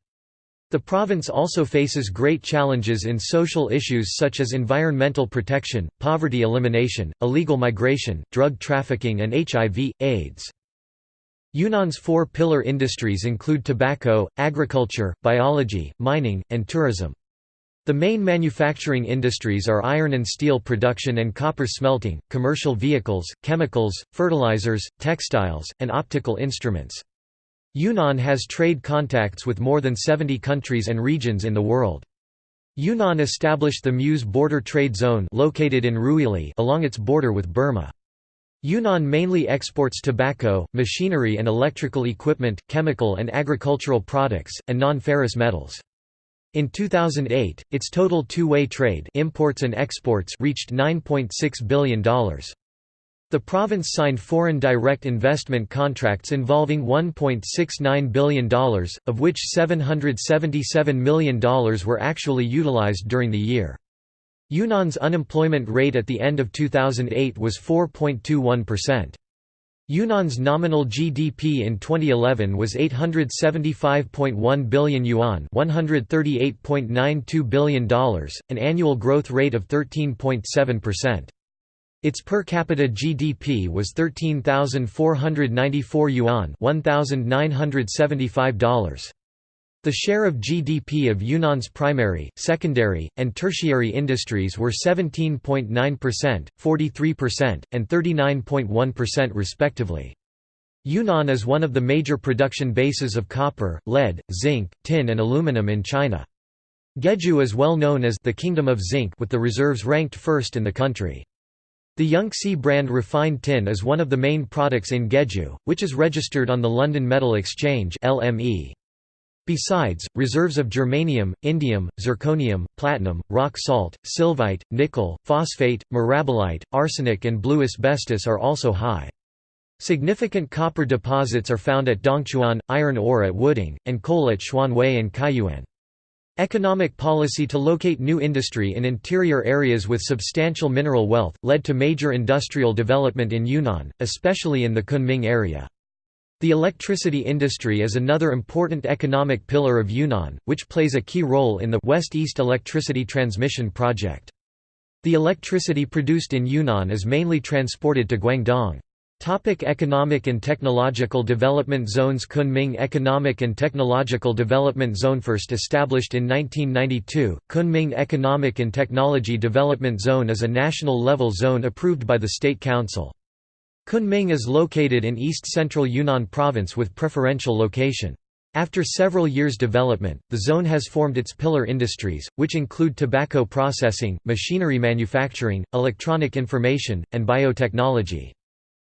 The province also faces great challenges in social issues such as environmental protection, poverty elimination, illegal migration, drug trafficking and HIV, AIDS. Yunnan's four pillar industries include tobacco, agriculture, biology, mining, and tourism. The main manufacturing industries are iron and steel production and copper smelting, commercial vehicles, chemicals, fertilizers, textiles, and optical instruments. Yunnan has trade contacts with more than 70 countries and regions in the world. Yunnan established the Muse Border Trade Zone located in Ruili along its border with Burma. Yunnan mainly exports tobacco, machinery and electrical equipment, chemical and agricultural products, and non-ferrous metals. In 2008, its total two-way trade imports and exports reached $9.6 billion. The province signed foreign direct investment contracts involving $1.69 billion, of which $777 million were actually utilized during the year. Yunnan's unemployment rate at the end of 2008 was 4.21%. Yunnan's nominal GDP in 2011 was 875.1 billion yuan, $138.92 billion, an annual growth rate of 13.7%. Its per capita GDP was 13,494 yuan, $1,975. The share of GDP of Yunnan's primary, secondary, and tertiary industries were 17.9%, 43%, and 39.1% respectively. Yunnan is one of the major production bases of copper, lead, zinc, tin and aluminum in China. Gejiu is well known as the Kingdom of Zinc with the reserves ranked first in the country. The Yangtze brand refined tin is one of the main products in Gejiu, which is registered on the London Metal Exchange LME. Besides, reserves of germanium, indium, zirconium, platinum, rock salt, sylvite, nickel, phosphate, mirabilite, arsenic and blue asbestos are also high. Significant copper deposits are found at Dongchuan, iron ore at Wuding, and coal at Xuanwei and Kaiyuan. Economic policy to locate new industry in interior areas with substantial mineral wealth, led to major industrial development in Yunnan, especially in the Kunming area. The electricity industry is another important economic pillar of Yunnan, which plays a key role in the West-East Electricity Transmission Project. The electricity produced in Yunnan is mainly transported to Guangdong. Topic economic and technological development zones Kunming Economic and Technological Development Zone First established in 1992, Kunming Economic and Technology Development Zone is a national-level zone approved by the State Council. Kunming is located in east-central Yunnan province with preferential location. After several years development, the zone has formed its pillar industries, which include tobacco processing, machinery manufacturing, electronic information, and biotechnology.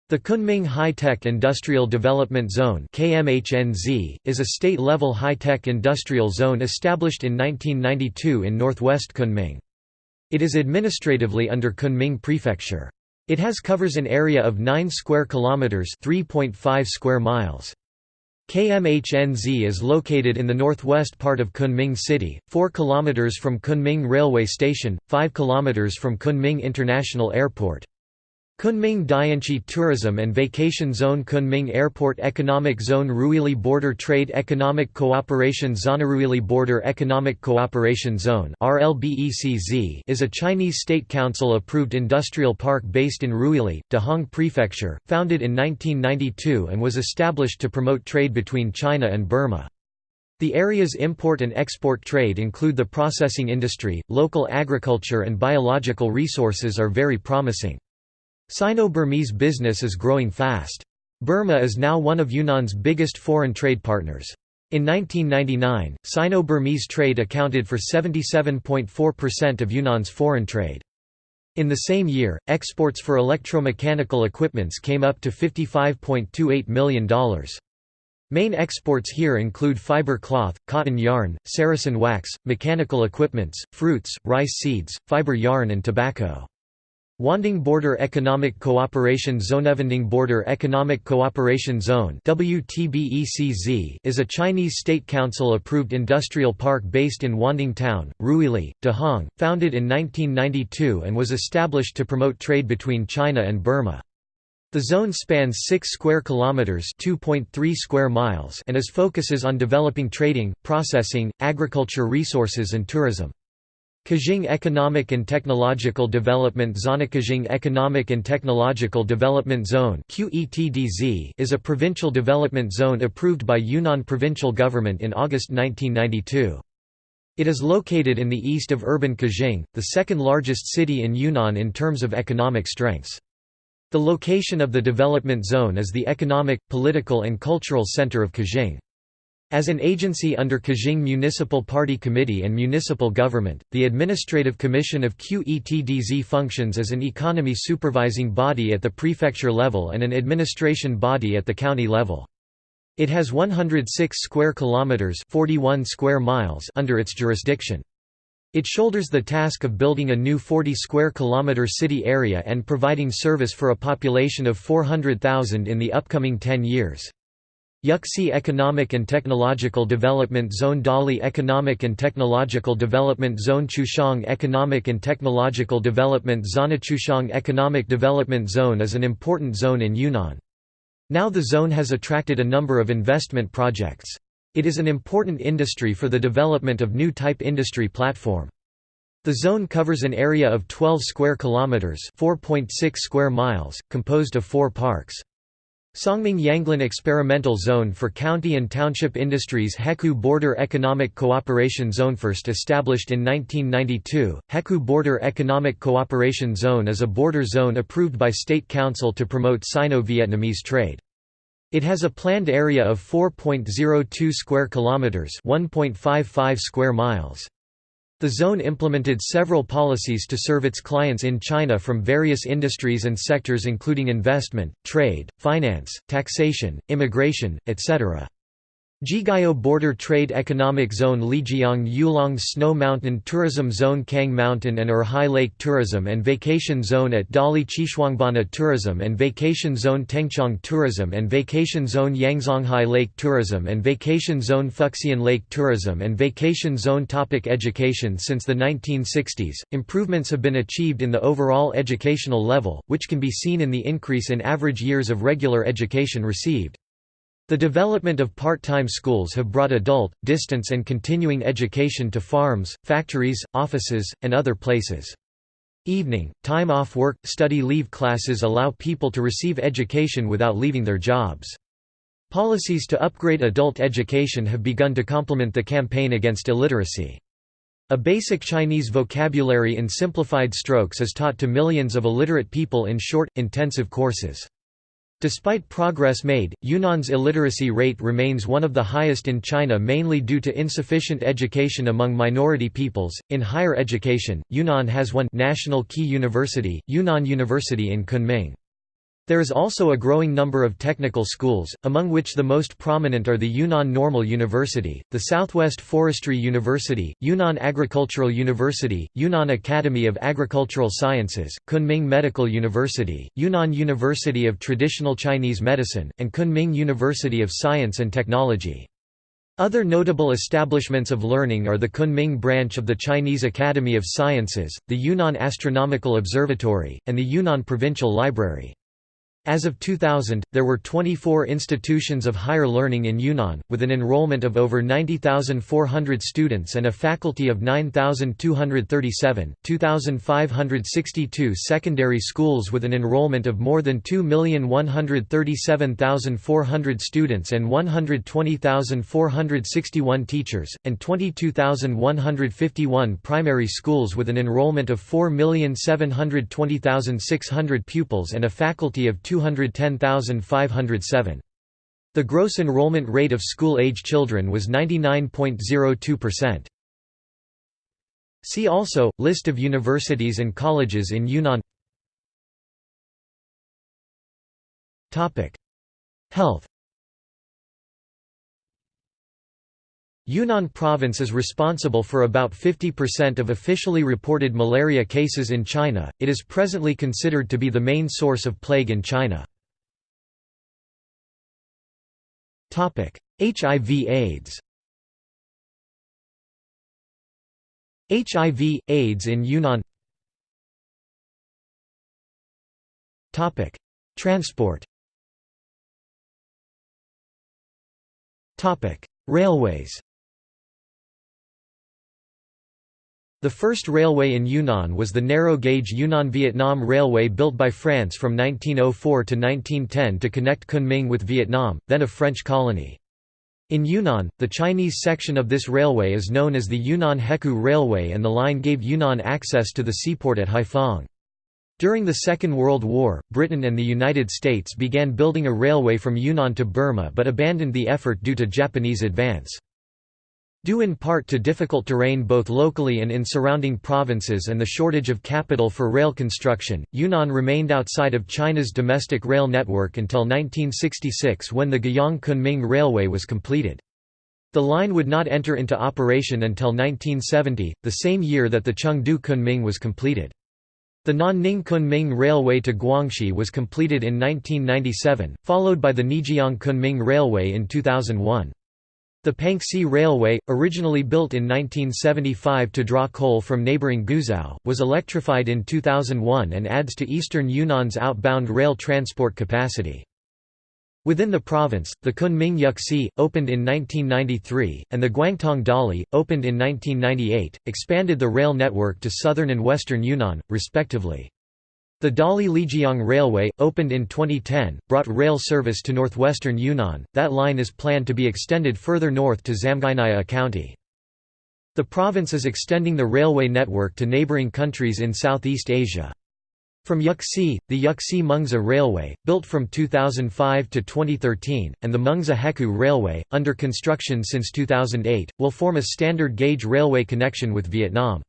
The Kunming High-Tech Industrial Development Zone is a state-level high-tech industrial zone established in 1992 in northwest Kunming. It is administratively under Kunming Prefecture. It has covers an area of 9 square kilometers, 3.5 square miles. KMHNZ is located in the northwest part of Kunming City, 4 kilometers from Kunming Railway Station, 5 kilometers from Kunming International Airport. Kunming Dianchi Tourism and Vacation Zone Kunming Airport Economic Zone Ruili Border Trade Economic Cooperation Zone Ruili Border Economic Cooperation Zone is a Chinese State Council-approved industrial park based in Ruili, Dehong Prefecture, founded in 1992 and was established to promote trade between China and Burma. The area's import and export trade include the processing industry, local agriculture and biological resources are very promising. Sino-Burmese business is growing fast. Burma is now one of Yunnan's biggest foreign trade partners. In 1999, Sino-Burmese trade accounted for 77.4% of Yunnan's foreign trade. In the same year, exports for electromechanical equipments came up to $55.28 million. Main exports here include fiber cloth, cotton yarn, saracen wax, mechanical equipments, fruits, rice seeds, fiber yarn and tobacco. Wanding Border Economic Cooperation Zone Wanding Border Economic Cooperation Zone is a Chinese State Council-approved industrial park based in Wanding Town, Ruili, Dehong, founded in 1992 and was established to promote trade between China and Burma. The zone spans 6 square kilometers, 2.3 square miles, and is focuses on developing trading, processing, agriculture resources and tourism. Qujing Economic and Technological Development Zone Qujing Economic and Technological Development Zone is a provincial development zone approved by Yunnan provincial government in August 1992. It is located in the east of urban Qujing, the second largest city in Yunnan in terms of economic strengths. The location of the development zone is the economic, political and cultural center of Qujing. As an agency under Qujing Municipal Party Committee and municipal government, the Administrative Commission of QETDZ functions as an economy supervising body at the prefecture level and an administration body at the county level. It has 106 square kilometers, 41 square miles under its jurisdiction. It shoulders the task of building a new 40 square kilometer city area and providing service for a population of 400,000 in the upcoming 10 years. Yuxi Economic and Technological Development Zone Dali Economic and Technological Development Zone Chuxiong Economic and Technological Development Zone Chuxiong Economic Development Zone is an important zone in Yunnan. Now the zone has attracted a number of investment projects. It is an important industry for the development of new type industry platform. The zone covers an area of 12 square kilometers, 4.6 square miles, composed of 4 parks. Songming Yanglin Experimental Zone for County and Township Industries Hekou Border Economic Cooperation Zone First established in 1992, Hekou Border Economic Cooperation Zone is a border zone approved by State Council to promote Sino-Vietnamese trade. It has a planned area of 4.02 square kilometers, 1.55 square miles. The zone implemented several policies to serve its clients in China from various industries and sectors including investment, trade, finance, taxation, immigration, etc. Jiegao Border Trade Economic Zone Lijiang Yulong Snow Mountain Tourism Zone Cang Mountain and Erhai Lake Tourism and Vacation Zone at Dali Xishuangbanna Tourism and Vacation Zone Tengchong Tourism and Vacation Zone Yangzonghai Lake Tourism and Vacation Zone Fuxian Lake Tourism and Vacation Zone Topic Education Since the 1960s, improvements have been achieved in the overall educational level, which can be seen in the increase in average years of regular education received. The development of part-time schools have brought adult, distance and continuing education to farms, factories, offices, and other places. Evening, time off work, study leave classes allow people to receive education without leaving their jobs. Policies to upgrade adult education have begun to complement the campaign against illiteracy. A basic Chinese vocabulary in simplified strokes is taught to millions of illiterate people in short, intensive courses. Despite progress made, Yunnan's illiteracy rate remains one of the highest in China mainly due to insufficient education among minority peoples. In higher education, Yunnan has one national key university, Yunnan University in Kunming. There is also a growing number of technical schools, among which the most prominent are the Yunnan Normal University, the Southwest Forestry University, Yunnan Agricultural University, Yunnan Academy of Agricultural Sciences, Kunming Medical University, Yunnan University of Traditional Chinese Medicine, and Kunming University of Science and Technology. Other notable establishments of learning are the Kunming branch of the Chinese Academy of Sciences, the Yunnan Astronomical Observatory, and the Yunnan Provincial Library. As of 2000, there were 24 institutions of higher learning in Yunnan, with an enrollment of over 90,400 students and a faculty of 9,237, 2,562 secondary schools with an enrollment of more than 2,137,400 students and 120,461 teachers, and 22,151 primary schools with an enrollment of 4,720,600 pupils and a faculty of 210,507. The gross enrollment rate of school-age children was 99.02%. See also, List of universities and colleges in Yunnan Health Yunnan province is responsible for about 50% of officially reported malaria cases in China. It is presently considered to be the main source of plague in China. Topic: HIV/AIDS. HIV/AIDS in Yunnan. Topic: Transport. Topic: Railways. The first railway in Yunnan was the narrow-gauge Yunnan-Vietnam Railway built by France from 1904 to 1910 to connect Kunming with Vietnam, then a French colony. In Yunnan, the Chinese section of this railway is known as the Yunnan Hekou Railway and the line gave Yunnan access to the seaport at Haiphong. During the Second World War, Britain and the United States began building a railway from Yunnan to Burma but abandoned the effort due to Japanese advance. Due in part to difficult terrain both locally and in surrounding provinces and the shortage of capital for rail construction, Yunnan remained outside of China's domestic rail network until 1966 when the Guiyang-Kunming Railway was completed. The line would not enter into operation until 1970, the same year that the Chengdu-Kunming was completed. The Nanning-Kunming Railway to Guangxi was completed in 1997, followed by the Neijiang-Kunming Railway in 2001. The Panxi Railway, originally built in 1975 to draw coal from neighboring Guizhou, was electrified in 2001 and adds to eastern Yunnan's outbound rail transport capacity. Within the province, the Kunming Yuxi, opened in 1993, and the Guangtong Dali, opened in 1998, expanded the rail network to southern and western Yunnan, respectively. The Dali Lijiang Railway, opened in 2010, brought rail service to northwestern Yunnan. That line is planned to be extended further north to Zamgyanya County. The province is extending the railway network to neighboring countries in Southeast Asia. From Yuxi, the Yuxi-Mengzi Railway, built from 2005 to 2013, and the Mengzi Hekou Railway, under construction since 2008, will form a standard gauge railway connection with Vietnam.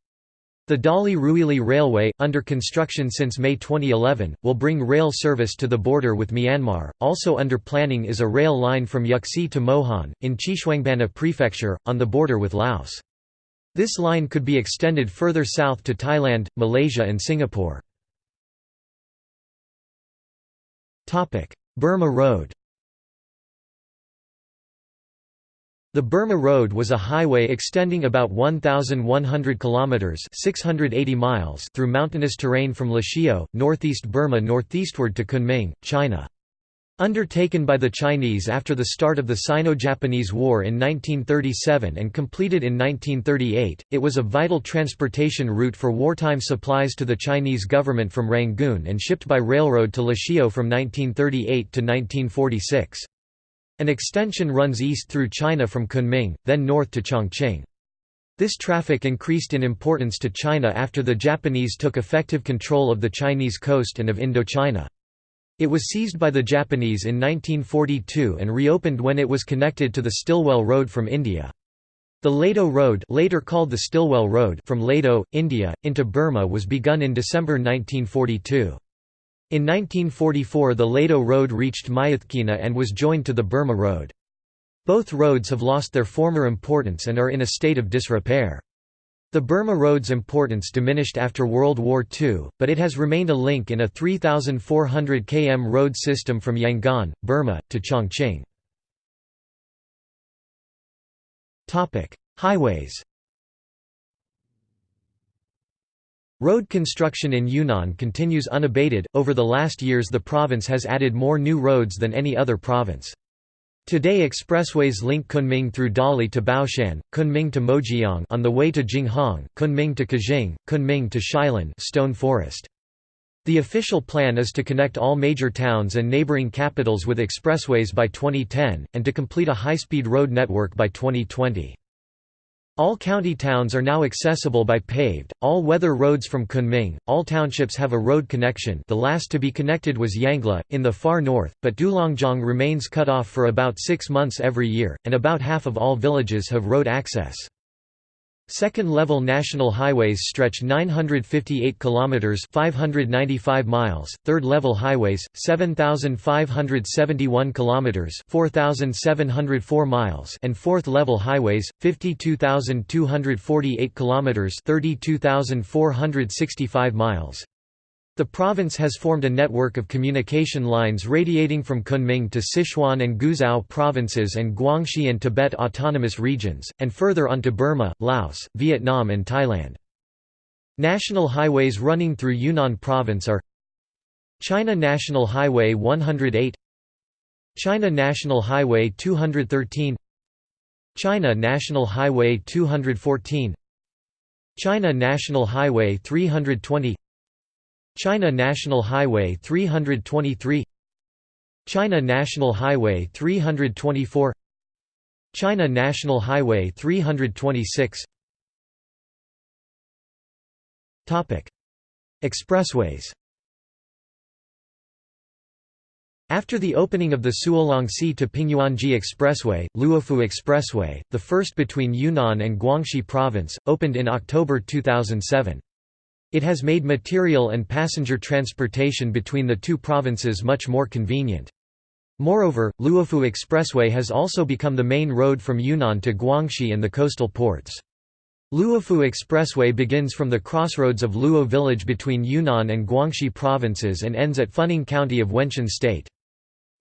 The Dali-Ruili Railway, under construction since May 2011, will bring rail service to the border with Myanmar. Also under planning is a rail line from Yuxi to Mohan, in Xishuangbanna Prefecture, on the border with Laos. This line could be extended further south to Thailand, Malaysia and Singapore. Burma Road The Burma Road was a highway extending about 1,100 kilometers (680 miles) through mountainous terrain from Lashio, northeast Burma northeastward to Kunming, China. Undertaken by the Chinese after the start of the Sino-Japanese War in 1937 and completed in 1938, it was a vital transportation route for wartime supplies to the Chinese government from Rangoon and shipped by railroad to Lashio from 1938 to 1946. An extension runs east through China from Kunming, then north to Chongqing. This traffic increased in importance to China after the Japanese took effective control of the Chinese coast and of Indochina. It was seized by the Japanese in 1942 and reopened when it was connected to the Stilwell Road from India. The Ledo Road later called the Stilwell Road from Ledo, India, into Burma was begun in December 1942. In 1944 the Ledo Road reached Myitkyina and was joined to the Burma Road. Both roads have lost their former importance and are in a state of disrepair. The Burma Road's importance diminished after World War II, but it has remained a link in a 3,400 km road system from Yangon, Burma, to Chongqing. Highways Road construction in Yunnan continues unabated. Over the last years, the province has added more new roads than any other province. Today expressways link Kunming through Dali to Baoshan, Kunming to Mojiang on the way to Jinghong, Kunming to Qujing, Kunming to Shilin Stone Forest. The official plan is to connect all major towns and neighboring capitals with expressways by 2010, and to complete a high-speed road network by 2020. All county towns are now accessible by paved, all-weather roads from Kunming. All townships have a road connection the last to be connected was Yangla, in the far north, but Dulongjiang remains cut off for about six months every year, and about half of all villages have road access. Second-level national highways stretch 958 kilometers (595 miles), third-level highways 7571 kilometers (4704 miles), and fourth-level highways 52248 kilometers (32465 miles). The province has formed a network of communication lines radiating from Kunming to Sichuan and Guizhou provinces and Guangxi and Tibet autonomous regions, and further on to Burma, Laos, Vietnam and Thailand. National highways running through Yunnan province are China National Highway 108 China National Highway 213 China National Highway 214 China National Highway 320 China National Highway 323 China National Highway 324 China National Highway 326 Topic Expressways After the opening of the Suolangxi to Pingyuanji Expressway, Luofu Expressway, the first between Yunnan and Guangxi Province, opened in October 2007. It has made material and passenger transportation between the two provinces much more convenient. Moreover, Luofu Expressway has also become the main road from Yunnan to Guangxi and the coastal ports. Luofu Expressway begins from the crossroads of Luo village between Yunnan and Guangxi provinces and ends at Funing County of Wenshan State.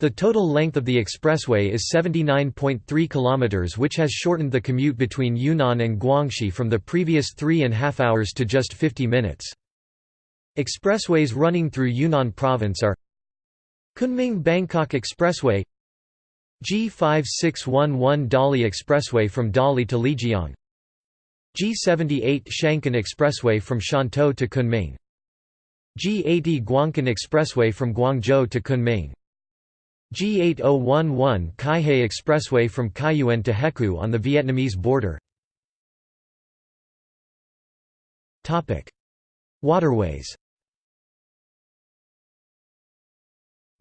The total length of the expressway is 79.3 km which has shortened the commute between Yunnan and Guangxi from the previous three and a half hours to just 50 minutes. Expressways running through Yunnan province are Kunming-Bangkok Expressway G5611 Dali Expressway from Dali to Lijiang G78 Shankun Expressway from Shantou to Kunming G80 Guangkun Expressway from Guangzhou to Kunming G8011 Kaihei Expressway from Kaiyuan to Hekou on the Vietnamese border Waterways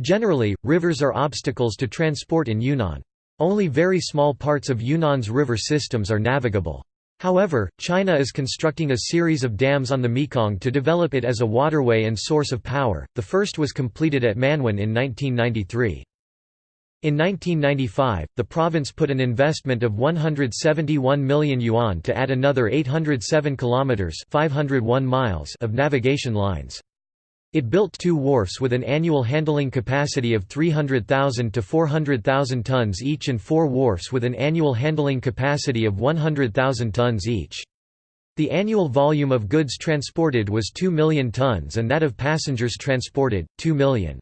Generally, rivers are obstacles to transport in Yunnan. Only very small parts of Yunnan's river systems are navigable. However, China is constructing a series of dams on the Mekong to develop it as a waterway and source of power. The first was completed at Manwan in 1993. In 1995, the province put an investment of 171 million yuan to add another 807 kilometers (501 miles) of navigation lines. It built two wharfs with an annual handling capacity of 300,000 to 400,000 tons each and four wharfs with an annual handling capacity of 100,000 tons each. The annual volume of goods transported was 2 million tons and that of passengers transported, 2 million.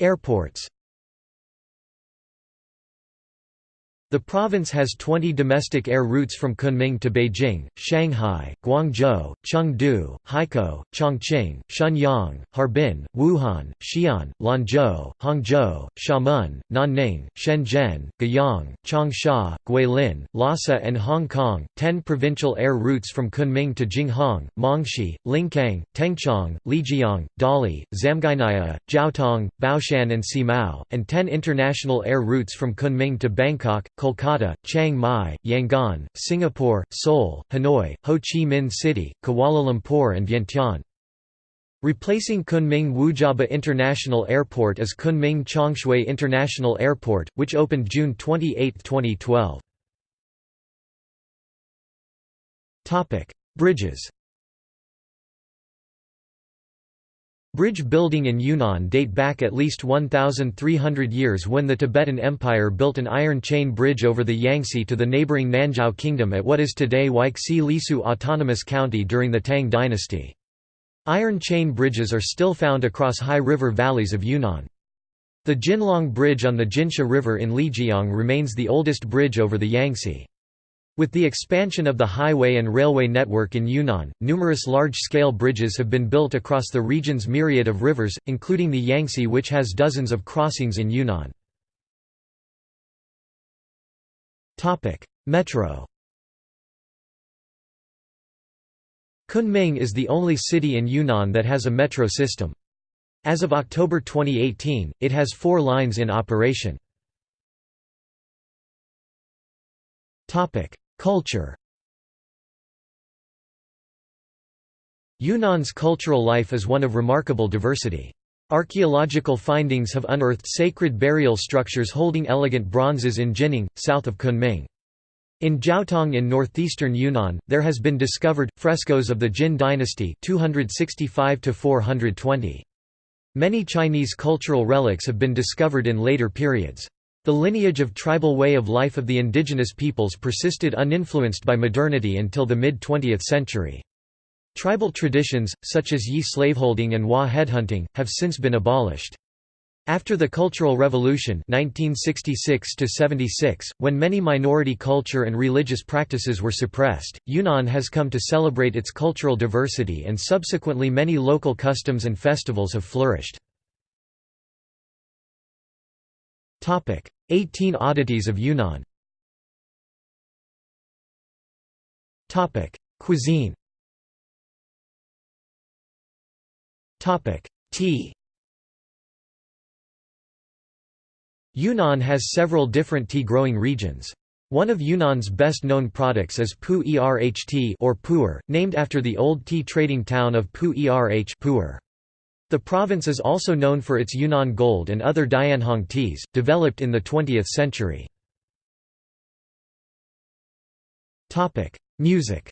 Airports The province has 20 domestic air routes from Kunming to Beijing, Shanghai, Guangzhou, Chengdu, Haikou, Chongqing, Shenyang, Harbin, Wuhan, Xi'an, Lanzhou, Hangzhou, Xiamen, Nanning, Shenzhen, Guiyang, Changsha, Guilin, Lhasa and Hong Kong. 10 provincial air routes from Kunming to Jinghong, Mangshi, Lincang, Tengchong, Lijiang, Dali, Zamgyanya, Zhaotong, Baoshan and Simao, and 10 international air routes from Kunming to Bangkok, Kolkata, Chiang Mai, Yangon, Singapore, Seoul, Hanoi, Ho Chi Minh City, Kuala Lumpur and Vientiane. Replacing Kunming Wujiaba International Airport is Kunming Changshui International Airport, which opened June 28, 2012. Bridges Bridge building in Yunnan date back at least 1,300 years when the Tibetan Empire built an iron chain bridge over the Yangtze to the neighboring Nanzhao Kingdom at what is today Weixi Lisu Autonomous County during the Tang dynasty. Iron chain bridges are still found across high river valleys of Yunnan. The Jinlong Bridge on the Jinsha River in Lijiang remains the oldest bridge over the Yangtze. With the expansion of the highway and railway network in Yunnan, numerous large-scale bridges have been built across the region's myriad of rivers, including the Yangtze which has dozens of crossings in Yunnan. Metro Kunming is the only city in Yunnan that has a metro system. As of October 2018, it has four lines in operation. Culture Yunnan's cultural life is one of remarkable diversity. Archaeological findings have unearthed sacred burial structures holding elegant bronzes in Jinning, south of Kunming. In Zhaotong in northeastern Yunnan, there has been discovered, frescoes of the Jin dynasty 265 420. Many Chinese cultural relics have been discovered in later periods. The lineage of tribal way of life of the indigenous peoples persisted uninfluenced by modernity until the mid-20th century. Tribal traditions, such as Yi slaveholding and Wa headhunting, have since been abolished. After the Cultural Revolution 1966 when many minority culture and religious practices were suppressed, Yunnan has come to celebrate its cultural diversity and subsequently many local customs and festivals have flourished. 18 oddities of Yunnan. Cuisine. Tea. Yunnan has several different tea growing regions. One of Yunnan's best-known products is Pu Erh tea or pu'er, named after the old tea trading town of Pu Erh pu'er. The province is also known for its Yunnan Gold and other Dianhong teas, developed in the 20th century. Music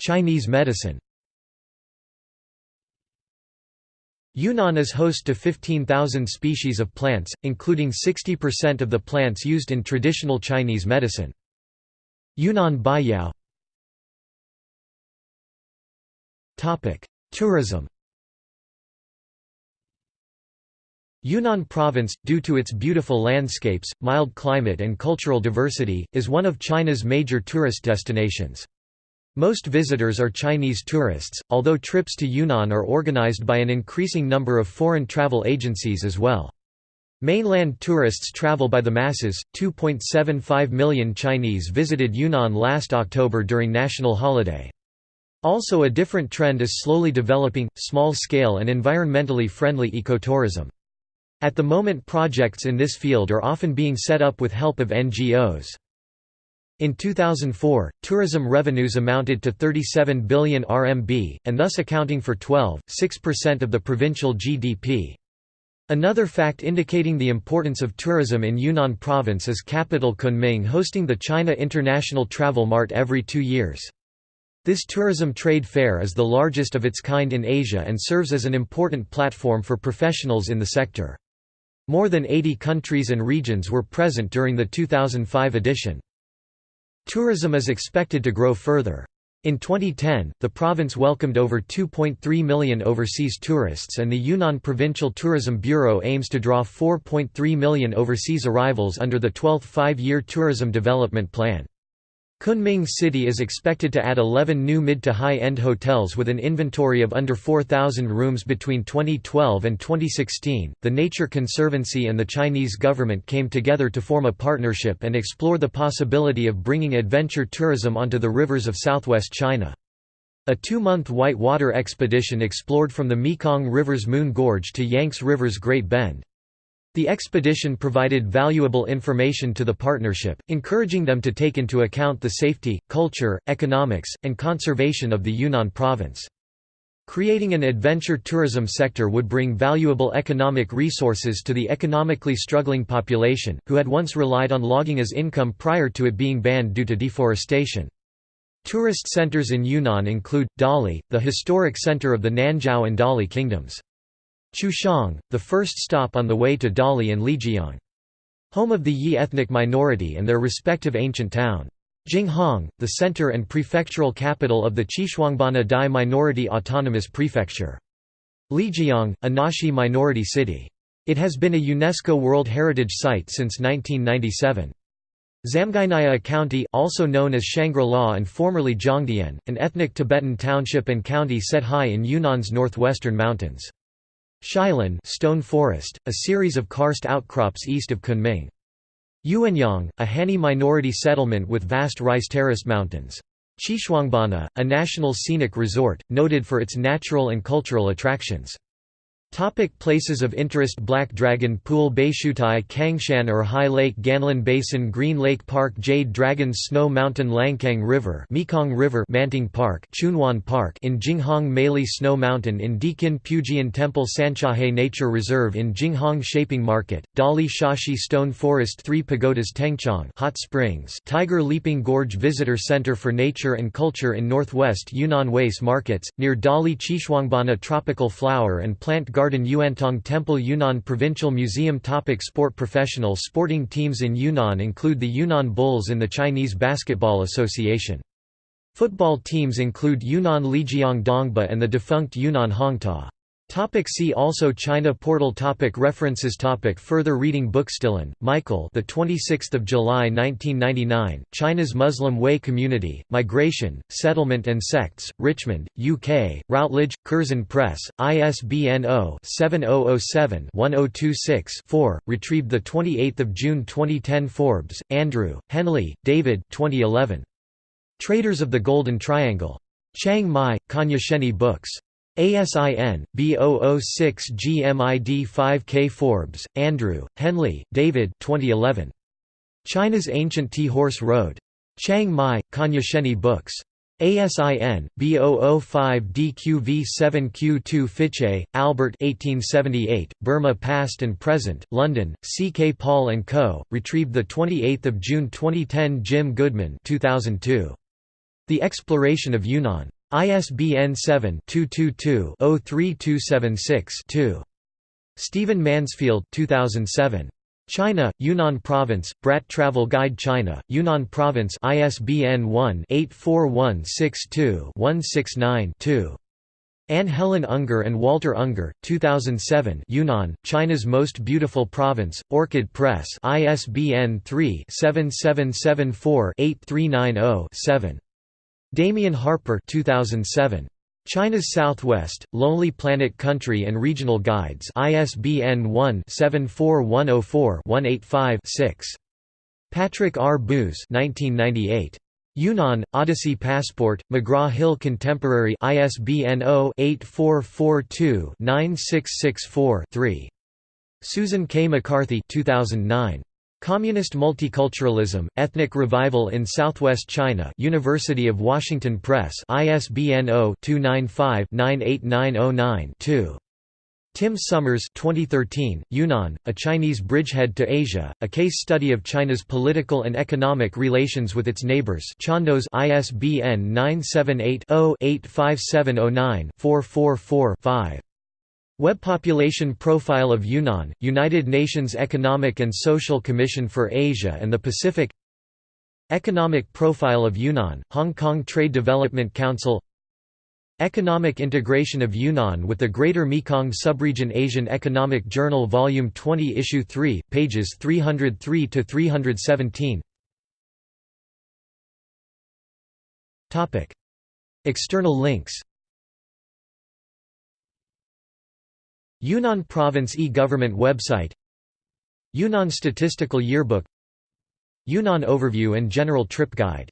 Chinese medicine Yunnan is host to 15,000 species of plants, including 60% of the plants used in traditional Chinese medicine. Yunnan Baiyao Tourism Yunnan Province, due to its beautiful landscapes, mild climate and cultural diversity, is one of China's major tourist destinations. Most visitors are Chinese tourists, although trips to Yunnan are organized by an increasing number of foreign travel agencies as well. Mainland tourists travel by the masses. 2.75 million Chinese visited Yunnan last October during national holiday. Also a different trend is slowly developing, small-scale and environmentally friendly ecotourism. At the moment projects in this field are often being set up with help of NGOs. In 2004, tourism revenues amounted to 37 billion RMB, and thus accounting for 12.6% of the provincial GDP. Another fact indicating the importance of tourism in Yunnan province is capital Kunming hosting the China International Travel Mart every two years. This tourism trade fair is the largest of its kind in Asia and serves as an important platform for professionals in the sector. More than 80 countries and regions were present during the 2005 edition. Tourism is expected to grow further. In 2010, the province welcomed over 2.3 million overseas tourists and the Yunnan Provincial Tourism Bureau aims to draw 4.3 million overseas arrivals under the 12th Five-Year Tourism Development Plan. Kunming City is expected to add 11 new mid to high-end hotels with an inventory of under 4,000 rooms between 2012 and 2016. The Nature Conservancy and the Chinese government came together to form a partnership and explore the possibility of bringing adventure tourism onto the rivers of southwest China. A two-month white water expedition explored from the Mekong River's Moon Gorge to Yangtze River's Great Bend. The expedition provided valuable information to the partnership, encouraging them to take into account the safety, culture, economics, and conservation of the Yunnan province. Creating an adventure tourism sector would bring valuable economic resources to the economically struggling population, who had once relied on logging as income prior to it being banned due to deforestation. Tourist centers in Yunnan include, Dali, the historic center of the Nanzhao and Dali kingdoms. Chuxiong, the first stop on the way to Dali and Lijiang. Home of the Yi ethnic minority and their respective ancient town. Jinghong, the center and prefectural capital of the Xishuangbanna Dai Minority Autonomous Prefecture. Lijiang, a Naxi minority city. It has been a UNESCO World Heritage Site since 1997. Zamgainaya County also known as Shangri-La and formerly Zhongdian, an ethnic Tibetan township and county set high in Yunnan's northwestern mountains. Shilin stone forest, a series of karst outcrops east of Kunming. Yuanyang, a Hani minority settlement with vast rice terraced mountains. Xishuangbanna, a national scenic resort, noted for its natural and cultural attractions. Topic places of interest Black Dragon Pool Baishuitai Cangshan or High Lake Ganlin Basin Green Lake Park Jade Dragons Snow Mountain Lancang River Mekong River Manting Park Chunhuan Park in Jinghong Meili Snow Mountain in Deqin Pujian Temple Sanchahe Nature Reserve in Jinghong Shaping Market, Dali Shashi Stone Forest Three Pagodas Tengchong Hot Springs Tiger Leaping Gorge Visitor Center for Nature and Culture in northwest Yunnan Waste Markets, near Dali Xishuangbanna Tropical Flower and Plant Garden Garden Yuantong Temple Yunnan Provincial Museum Topic Sport Professional sporting teams in Yunnan include the Yunnan Bulls in the Chinese Basketball Association. Football teams include Yunnan Lijiang Dongba and the defunct Yunnan Hongta. Topic see also China portal topic References topic Further reading Buchstillen, Michael the 26th of July 1999 China's Muslim Hui Community Migration Settlement and Sects Richmond UK Routledge Curzon Press ISBN 0-7007-1026-4 retrieved the 28th of June 2010 Forbes Andrew Henley David 2011 Traders of the Golden Triangle. Chiang Mai Cognoscenti Books ASIN, B006GMID5K Forbes, Andrew, Henley, David 2011. China's Ancient Tea-Horse Road. Chiang Mai, Cognoscenti Books. ASIN, B005DQV7Q2 Fytche, Albert 1878, Burma Past and Present, London, C. K. Paul & Co., retrieved 28 June 2010 Jim Goodman 2002. The Exploration of Yunnan. ISBN 7-222-03276-2. Stephen Mansfield 2007. China, Yunnan Province, Bradt Travel Guide China, Yunnan Province ISBN 1-84162-169-2. Anne Helen Unger and Walter Unger, 2007 Yunnan, China's Most Beautiful Province, Orchid Press ISBN 3-7774-8390-7. Damien Harper 2007. China's Southwest, Lonely Planet Country and Regional Guides ISBN 1-74104-185-6. Patrick R. Booz 1998. Yunnan, Odyssey Passport, McGraw-Hill Contemporary ISBN 0-8442-9664-3. Susan K. McCarthy 2009. Communist Multiculturalism, Ethnic Revival in Southwest China University of Washington Press ISBN 0-295-98909-2. Tim Summers 2013, Yunnan, A Chinese Bridgehead to Asia, A Case Study of China's Political and Economic Relations with Its Neighbors Chandos ISBN 978-0-85709-444-5. Web Population Profile of Yunnan, United Nations Economic and Social Commission for Asia and the Pacific. Economic Profile of Yunnan, Hong Kong Trade Development Council. Economic Integration of Yunnan with the Greater Mekong Subregion Asian Economic Journal Volume 20 Issue 3, pages 303–317 External links Yunnan Province e-Government website Yunnan Statistical Yearbook Yunnan Overview and General Trip Guide